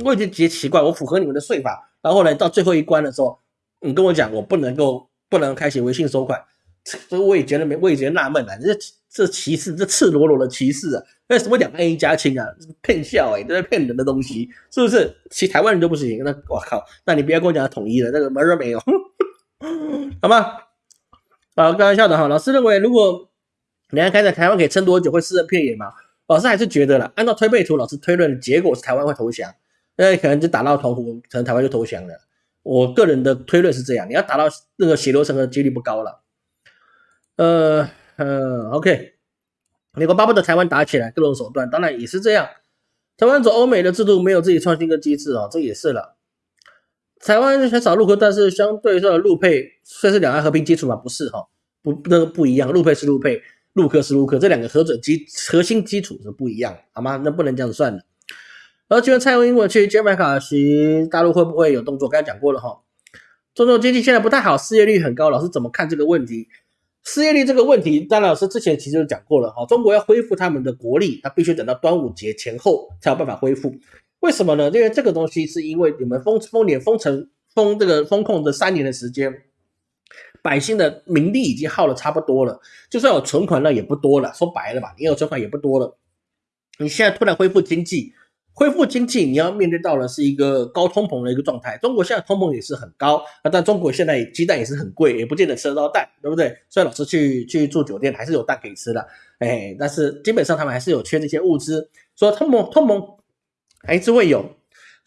A: 我已经觉得奇怪，我符合你们的税法，然后呢，到最后一关的时候，你跟我讲我不能够不能开启微信收款，这我也觉得没，我也觉得纳闷啊，这这歧视，这赤裸裸的歧视啊！那什么两岸一家亲啊，骗笑哎，都在骗人的东西，是不是？其台湾人都不行，那我靠，那你不要跟我讲统一了，那个门儿没有，好吗？啊，开玩笑的哈，老师认为如果。你看，看在台湾可以撑多久？会私人片野吗？老师还是觉得了，按照推背图，老师推论的结果是台湾会投降，那可能就打到澎湖，可能台湾就投降了。我个人的推论是这样，你要打到那个血流成河几率不高了。呃呃，OK，美国巴不得台湾打起来，各种手段，当然也是这样。台湾走欧美的制度，没有自己创新跟机制啊，这也是了。台湾很少陆客，但是相对说陆配算是两岸和平基础嘛？不是哈，不那个不一样，陆配是陆配。陆克是陆克，这两个核准基核心基础是不一样，好吗？那不能这样子算的。而请问蔡英文去杰麦卡西大陆会不会有动作？刚才讲过了哈。中国经济现在不太好，失业率很高，老师怎么看这个问题？失业率这个问题，张老师之前其实就讲过了哈。中国要恢复他们的国力，他必须等到端午节前后才有办法恢复。为什么呢？因为这个东西是因为你们封封年封城封这个封控的三年的时间。百姓的名利已经耗的差不多了，就算有存款那也不多了。说白了吧，你有存款也不多了。你现在突然恢复经济，恢复经济，你要面对到的是一个高通膨的一个状态。中国现在通膨也是很高啊，但中国现在鸡蛋也是很贵，也不见得吃得到蛋，对不对？所以老师去去住酒店还是有蛋可以吃的，哎，但是基本上他们还是有缺这些物资，说通膨通膨还是会有，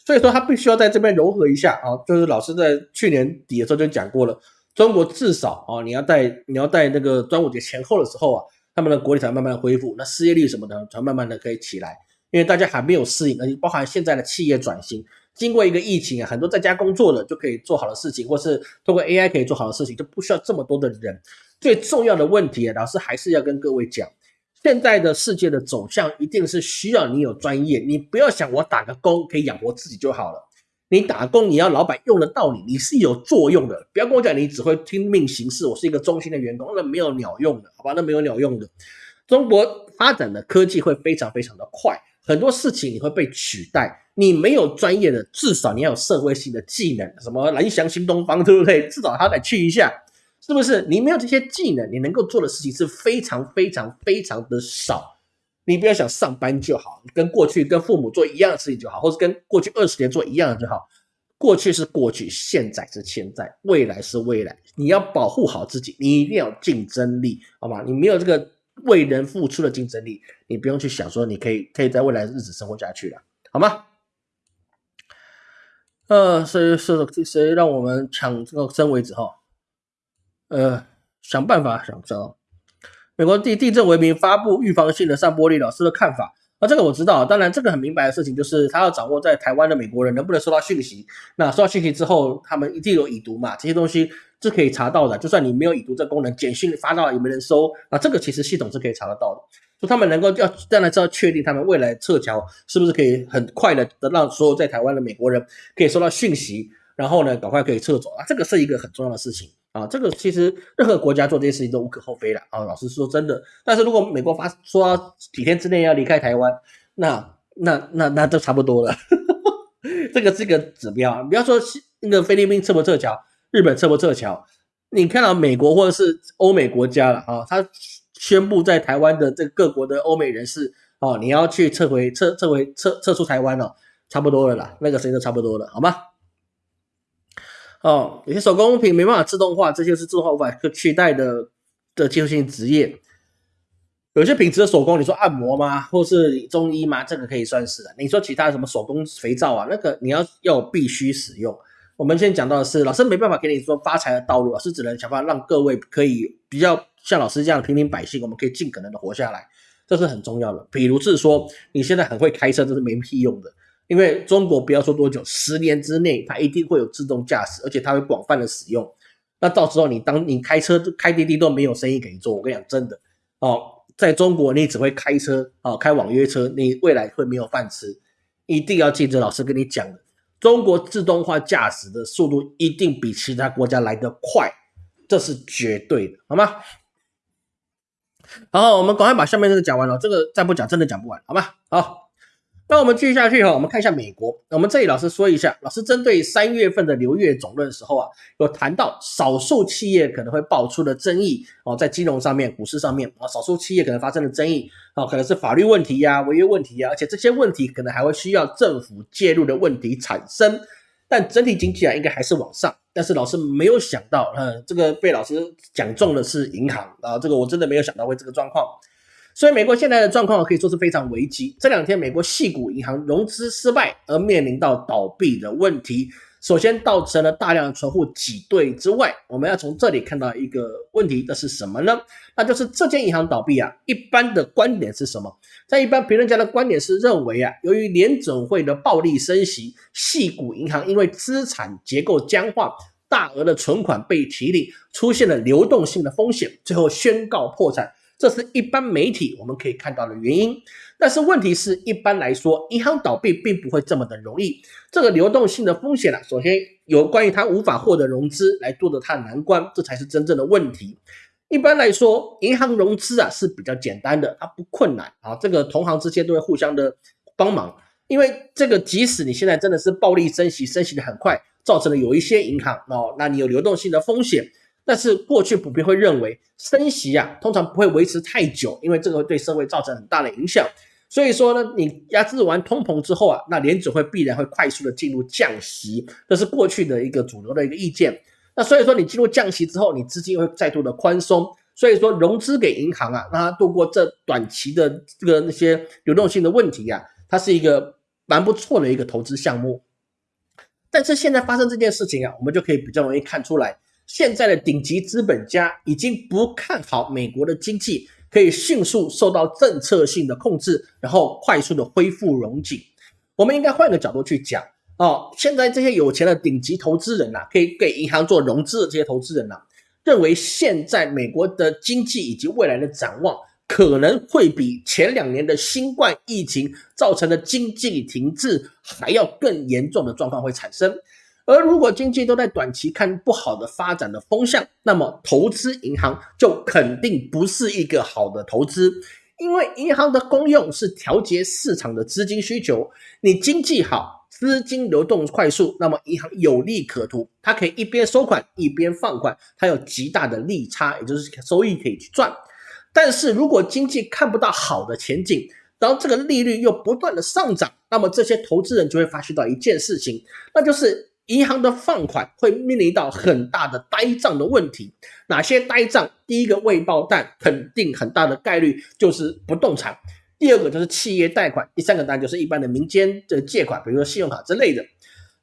A: 所以说他必须要在这边柔和一下啊。就是老师在去年底的时候就讲过了。中国至少啊，你要在你要在那个端午节前后的时候啊，他们的国力才慢慢恢复，那失业率什么的才慢慢的可以起来，因为大家还没有适应，而且包含现在的企业转型，经过一个疫情啊，很多在家工作的就可以做好的事情，或是通过 AI 可以做好的事情，就不需要这么多的人。最重要的问题啊，老师还是要跟各位讲，现在的世界的走向一定是需要你有专业，你不要想我打个工可以养活自己就好了。你打工，你要老板用得到你，你是有作用的。不要跟我讲你只会听命行事，我是一个忠心的员工，那没有鸟用的，好吧？那没有鸟用的。中国发展的科技会非常非常的快，很多事情你会被取代。你没有专业的，至少你要有社会性的技能，什么蓝翔新东方，对不对？至少他得去一下，是不是？你没有这些技能，你能够做的事情是非常非常非常的少。你不要想上班就好，跟过去跟父母做一样的事情就好，或者跟过去二十年做一样的就好。过去是过去，现在是现在，未来是未来。你要保护好自己，你一定要竞争力，好吗？你没有这个为人付出的竞争力，你不用去想说你可以可以在未来日子生活下去了，好吗？呃，谁谁谁让我们抢这个生为止哈？呃，想办法想着。美国地地震为名发布预防性的散播力，老师的看法。那这个我知道，当然这个很明白的事情就是他要掌握在台湾的美国人能不能收到讯息。那收到讯息之后，他们一定有已读嘛？这些东西是可以查到的。就算你没有已读这功能，简讯发到也没人收啊？这个其实系统是可以查得到的。说他们能够要当然是要确定他们未来撤侨是不是可以很快的得让所有在台湾的美国人可以收到讯息，然后呢赶快可以撤走啊。这个是一个很重要的事情啊。这个其实任何国家做这些事情都无可厚非了啊。老实说真的，但是如果美国发说几天之内要离开台湾，那那那那都差不多了。这个是个指标，不要说那个菲律宾撤不撤侨，日本撤不撤侨，你看到美国或者是欧美国家了啊，他宣布在台湾的这各国的欧美人士哦，你要去撤回撤撤回撤撤出台湾了，差不多了啦，那个时间都差不多了，好吗？哦，有些手工品没办法自动化，这些是自动化无法可取代的的技术性职业。有些品质的手工，你说按摩吗？或是中医吗？这个可以算是的。你说其他什么手工肥皂啊，那个你要要必须使用。我们现在讲到的是，老师没办法给你说发财的道路，老师只能想办法让各位可以比较像老师这样平民百姓，我们可以尽可能的活下来，这是很重要的。比如是说，你现在很会开车，这是没屁用的，因为中国不要说多久，十年之内它一定会有自动驾驶，而且它会广泛的使用。那到时候你当你开车开滴滴都没有生意给你做，我跟你讲真的哦。在中国，你只会开车啊，开网约车，你未来会没有饭吃。一定要记着老师跟你讲的，中国自动化驾驶的速度一定比其他国家来得快，这是绝对的，好吗？好，我们赶快把下面这个讲完了，这个再不讲真的讲不完，好吗？好。那我们继续下去哈，我们看一下美国。我们这里老师说一下，老师针对三月份的流月总论的时候啊，有谈到少数企业可能会爆出的争议哦，在金融上面、股市上面啊，少数企业可能发生的争议啊，可能是法律问题呀、违约问题呀，而且这些问题可能还会需要政府介入的问题产生。但整体经济啊，应该还是往上。但是老师没有想到，嗯，这个被老师讲中的是银行啊，这个我真的没有想到会这个状况。所以，美国现在的状况可以说是非常危机。这两天，美国系股银行融资失败而面临到倒闭的问题，首先造成了大量存户挤兑之外，我们要从这里看到一个问题，这是什么呢？那就是这间银行倒闭啊。一般的观点是什么？在一般评论家的观点是认为啊，由于联准会的暴力升息，系股银行因为资产结构僵化，大额的存款被提领，出现了流动性的风险，最后宣告破产。这是一般媒体我们可以看到的原因，但是问题是一般来说，银行倒闭并不会这么的容易。这个流动性的风险啊，首先有关于它无法获得融资来度的它的难关，这才是真正的问题。一般来说，银行融资啊是比较简单的，它不困难啊。这个同行之间都会互相的帮忙，因为这个即使你现在真的是暴力升息，升息的很快，造成了有一些银行哦，那你有流动性的风险。但是过去普遍会认为升息啊，通常不会维持太久，因为这个会对社会造成很大的影响。所以说呢，你压制完通膨之后啊，那联准会必然会快速的进入降息，这是过去的一个主流的一个意见。那所以说你进入降息之后，你资金会再度的宽松，所以说融资给银行啊，让它度过这短期的这个那些流动性的问题呀，它是一个蛮不错的一个投资项目。但是现在发生这件事情啊，我们就可以比较容易看出来。现在的顶级资本家已经不看好美国的经济可以迅速受到政策性的控制，然后快速的恢复融景。我们应该换个角度去讲哦，现在这些有钱的顶级投资人呐，可以给银行做融资的这些投资人呐，认为现在美国的经济以及未来的展望可能会比前两年的新冠疫情造成的经济停滞还要更严重的状况会产生。而如果经济都在短期看不好的发展的风向，那么投资银行就肯定不是一个好的投资，因为银行的功用是调节市场的资金需求。你经济好，资金流动快速，那么银行有利可图，它可以一边收款一边放款，它有极大的利差，也就是收益可以去赚。但是如果经济看不到好的前景，然后这个利率又不断的上涨，那么这些投资人就会发现到一件事情，那就是。银行的放款会面临到很大的呆账的问题，哪些呆账？第一个未爆弹，肯定很大的概率就是不动产；第二个就是企业贷款；第三个当然就是一般的民间的借款，比如说信用卡之类的。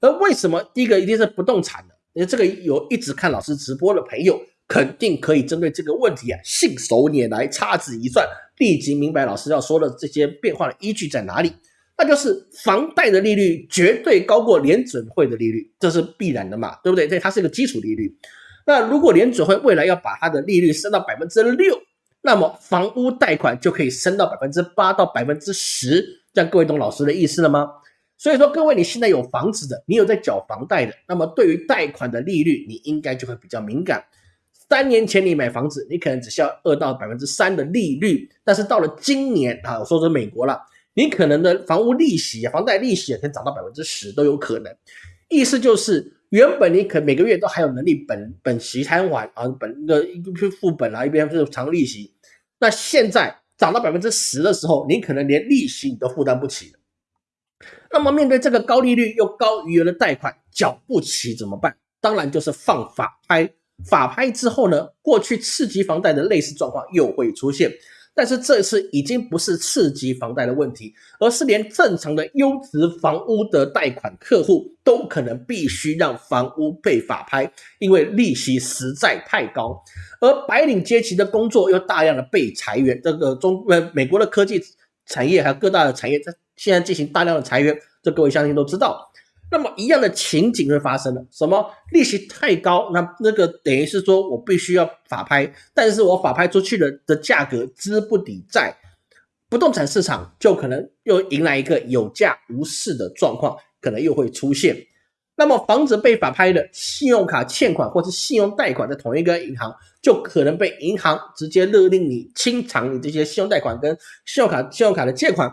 A: 而为什么第一个一定是不动产呢？因为这个有一直看老师直播的朋友，肯定可以针对这个问题啊，信手拈来，掐指一算，立即明白老师要说的这些变化的依据在哪里。那就是房贷的利率绝对高过联准会的利率，这是必然的嘛，对不对？这它是一个基础利率。那如果联准会未来要把它的利率升到百分之六，那么房屋贷款就可以升到百分之八到百分之十，这样各位懂老师的意思了吗？所以说，各位你现在有房子的，你有在缴房贷的，那么对于贷款的利率，你应该就会比较敏感。三年前你买房子，你可能只需要二到百分之三的利率，但是到了今年啊，我说是美国了，你可能的房屋利息、房贷利息可以涨到百分之十都有可能。意思就是，原本你可每个月都还有能力本本息摊还啊，本的一边付本啊，一边是偿利息，那现在涨到百分之十的时候，你可能连利息你都负担不起了。那么面对这个高利率又高余额的贷款缴不起怎么办？当然就是放法拍。法拍之后呢，过去次级房贷的类似状况又会出现，但是这次已经不是次级房贷的问题，而是连正常的优质房屋的贷款客户都可能必须让房屋被法拍，因为利息实在太高，而白领阶级的工作又大量的被裁员，这个中呃美国的科技产业还有各大的产业在现在进行大量的裁员，这各位相信都知道。那么一样的情景会发生了，什么利息太高，那那个等于是说我必须要法拍，但是我法拍出去的的价格资不抵债，不动产市场就可能又迎来一个有价无市的状况，可能又会出现。那么房子被法拍的信用卡欠款或是信用贷款在同一个银行，就可能被银行直接勒令你清偿你这些信用贷款跟信用卡信用卡的借款。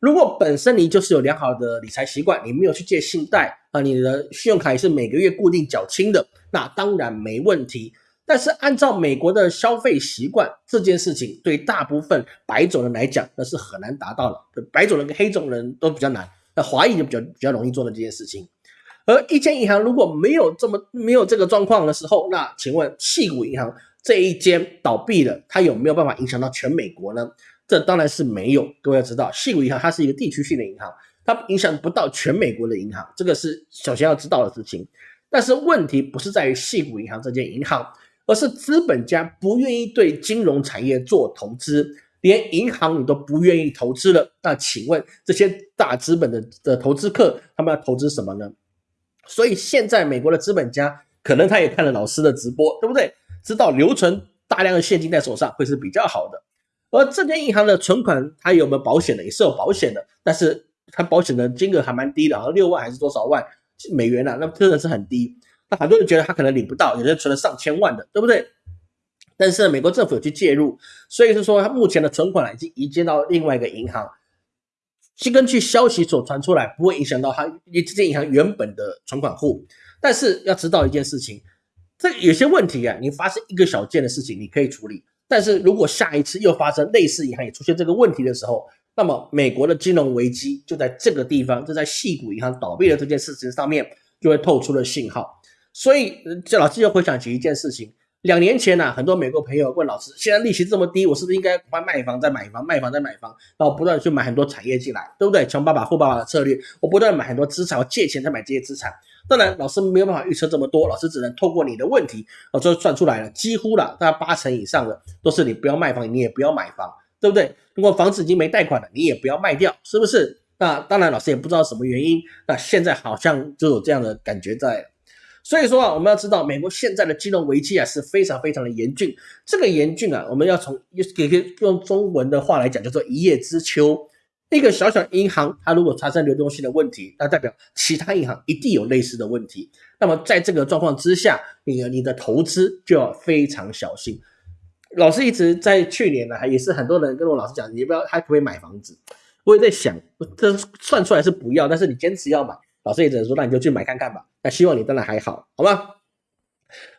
A: 如果本身你就是有良好的理财习惯，你没有去借信贷啊，你的信用卡也是每个月固定缴清的，那当然没问题。但是按照美国的消费习惯，这件事情对大部分白种人来讲，那是很难达到的。白种人跟黑种人都比较难，那华裔就比较比较容易做的这件事情。而一间银行如果没有这么没有这个状况的时候，那请问细谷银行这一间倒闭了，它有没有办法影响到全美国呢？这当然是没有，各位要知道，细谷银行它是一个地区性的银行，它影响不到全美国的银行，这个是首先要知道的事情。但是问题不是在于细谷银行这间银行，而是资本家不愿意对金融产业做投资，连银行你都不愿意投资了。那请问这些大资本的的投资客，他们要投资什么呢？所以现在美国的资本家可能他也看了老师的直播，对不对？知道留存大量的现金在手上会是比较好的。而这间银行的存款，它有没有保险的？也是有保险的，但是它保险的金额还蛮低的，好像六万还是多少万美元啊？那真的是很低。那很多人觉得他可能领不到，有人存了上千万的，对不对？但是美国政府有去介入，所以是说他目前的存款已经移接到另外一个银行。是根据消息所传出来，不会影响到他这间银行原本的存款户。但是要知道一件事情，这有些问题啊，你发生一个小件的事情，你可以处理。但是如果下一次又发生类似银行也出现这个问题的时候，那么美国的金融危机就在这个地方，就在细谷银行倒闭的这件事情上面就会透出了信号。所以，这老师又回想起一件事情。两年前呢，很多美国朋友问老师：“现在利息这么低，我是不是应该快卖房再买房，卖房再买房，然后不断去买很多产业进来，对不对？穷爸爸富爸爸的策略，我不断买很多资产，我借钱再买这些资产。当然，老师没有办法预测这么多，老师只能透过你的问题，我就算出来了，几乎了，大概八成以上的都是你不要卖房，你也不要买房，对不对？如果房子已经没贷款了，你也不要卖掉，是不是？那当然，老师也不知道什么原因，那现在好像就有这样的感觉在。所以说啊，我们要知道，美国现在的金融危机啊是非常非常的严峻。这个严峻啊，我们要从给用中文的话来讲，叫做一叶知秋。一个小小银行，它如果产生流动性的问题，那代表其他银行一定有类似的问题。那么在这个状况之下，你你的投资就要非常小心。老师一直在去年呢，也是很多人跟我老师讲，你不要，还可以买房子。我也在想，这算出来是不要，但是你坚持要买。老师也只能说，那你就去买看看吧。那希望你当然还好，好吗？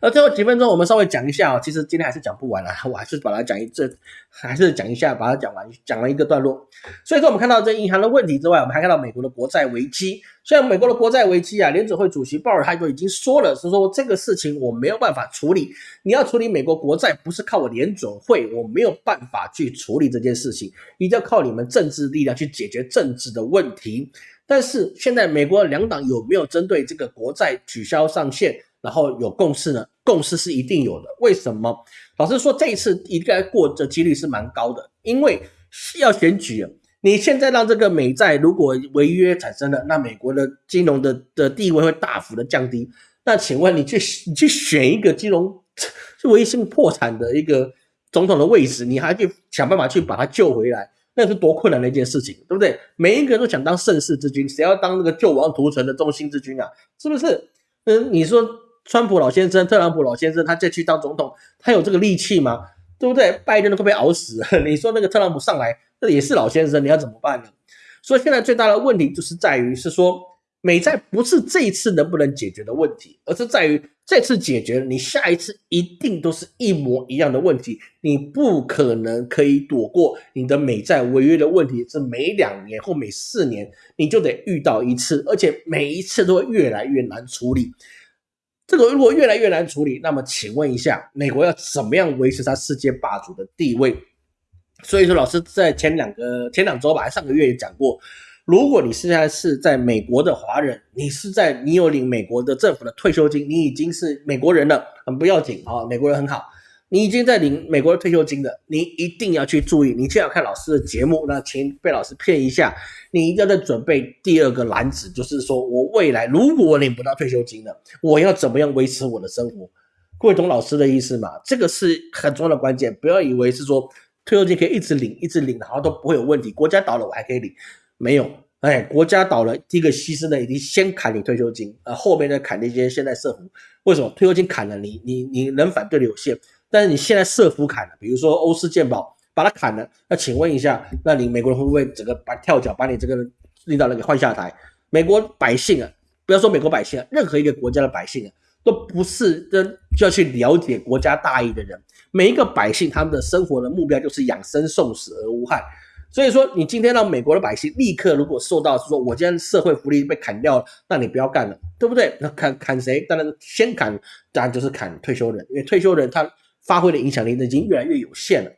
A: 那最后几分钟，我们稍微讲一下哦。其实今天还是讲不完了，我还是把它讲一这，还是讲一下，把它讲完，讲了一个段落。所以说，我们看到这银行的问题之外，我们还看到美国的国债危机。虽然美国的国债危机啊，联准会主席鲍尔他就已经说了，是说这个事情我没有办法处理。你要处理美国国债，不是靠我联准会，我没有办法去处理这件事情，一定要靠你们政治力量去解决政治的问题。但是现在美国两党有没有针对这个国债取消上限，然后有共识呢？共识是一定有的。为什么？老实说，这一次应该过的几率是蛮高的，因为要选举。你现在让这个美债如果违约产生了，那美国的金融的的地位会大幅的降低。那请问你去你去选一个金融微信破产的一个总统的位置，你还去想办法去把他救回来，那是多困难的一件事情，对不对？每一个人都想当盛世之君，谁要当那个救亡图存的中心之君啊？是不是？嗯，你说川普老先生、特朗普老先生，他再去当总统，他有这个力气吗？对不对？拜登都快被熬死了。你说那个特朗普上来，那也是老先生，你要怎么办呢？所以现在最大的问题就是在于，是说美债不是这一次能不能解决的问题，而是在于这次解决，你下一次一定都是一模一样的问题，你不可能可以躲过你的美债违约的问题，是每两年或每四年你就得遇到一次，而且每一次都会越来越难处理。这个如果越来越难处理，那么请问一下，美国要怎么样维持它世界霸主的地位？所以说，老师在前两个前两周吧，上个月也讲过，如果你现在是在美国的华人，你是在你有领美国的政府的退休金，你已经是美国人了，很不要紧啊，美国人很好。你已经在领美国的退休金了，你一定要去注意。你现在看老师的节目，那请被老师骗一下，你一定要在准备第二个篮子，就是说我未来如果我领不到退休金了，我要怎么样维持我的生活？各位懂老师的意思吗？这个是很重要的关键，不要以为是说退休金可以一直领，一直领，然后都不会有问题。国家倒了我还可以领，没有，哎，国家倒了，第一个牺牲的已经先砍你退休金，呃，后面再砍那些现在社福。为什么退休金砍了你，你你能反对的有限？但是你现在设伏砍了，比如说欧式健保把它砍了，那请问一下，那你美国人会不会整个把跳脚把你这个领导人给换下台？美国百姓啊，不要说美国百姓啊，任何一个国家的百姓啊，都不是真就要去了解国家大义的人。每一个百姓他们的生活的目标就是养生送死而无害。所以说，你今天让美国的百姓立刻如果受到说我今天社会福利被砍掉了，那你不要干了，对不对？那砍砍谁？当然先砍，当然就是砍退休人，因为退休人他。发挥的影响力已经越来越有限了，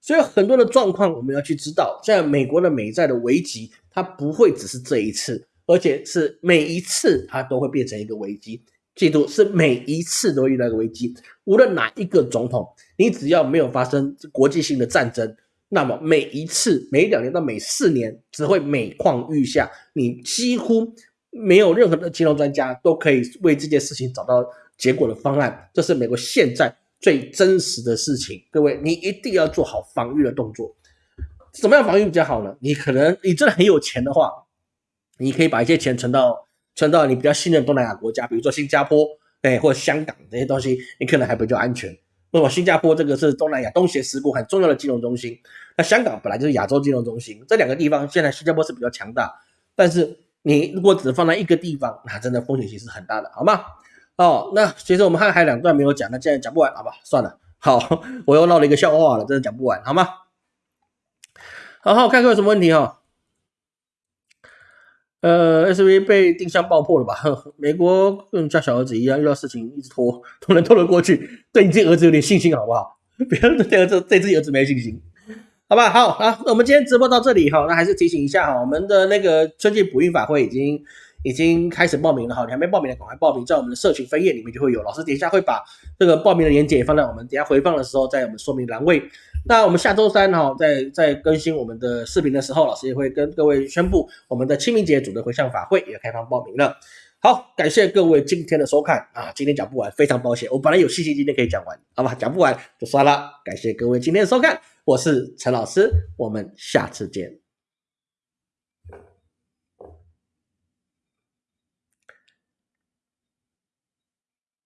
A: 所以很多的状况我们要去知道，在美国的美债的危机，它不会只是这一次，而且是每一次它都会变成一个危机。记住，是每一次都遇到一个危机。无论哪一个总统，你只要没有发生国际性的战争，那么每一次、每两年到每四年，只会每况愈下。你几乎没有任何的金融专家都可以为这件事情找到结果的方案。这是美国现在。最真实的事情，各位，你一定要做好防御的动作。怎么样防御比较好呢？你可能你真的很有钱的话，你可以把一些钱存到存到你比较信任东南亚国家，比如说新加坡，哎，或者香港这些东西，你可能还比较安全。那么新加坡这个是东南亚东协十国很重要的金融中心，那香港本来就是亚洲金融中心，这两个地方现在新加坡是比较强大，但是你如果只放在一个地方，那真的风险其实很大的，好吗？哦，那其实我们还还两段没有讲，那现在讲不完，好吧，算了。好，我又闹了一个笑话了，真的讲不完，好吗？好好看看有什么问题哈。呃，SV 被定向爆破了吧？美国跟家小儿子一样，遇到事情一直拖，都能拖得过去。对你这儿子有点信心好不好？不要对儿子对自己儿子没信心，好吧？好啊，那我们今天直播到这里哈，那还是提醒一下哈，我们的那个春季补运法会已经。已经开始报名了哈，你还没报名的赶快报名，在我们的社群分页里面就会有。老师等一下会把这个报名的链接放在我们等下回放的时候，在我们说明栏位。那我们下周三哈，在在更新我们的视频的时候，老师也会跟各位宣布我们的清明节组的回向法会也开放报名了。好，感谢各位今天的收看啊，今天讲不完，非常抱歉，我本来有信心今天可以讲完，好吧，讲不完就算了。感谢各位今天的收看，我是陈老师，我们下次见。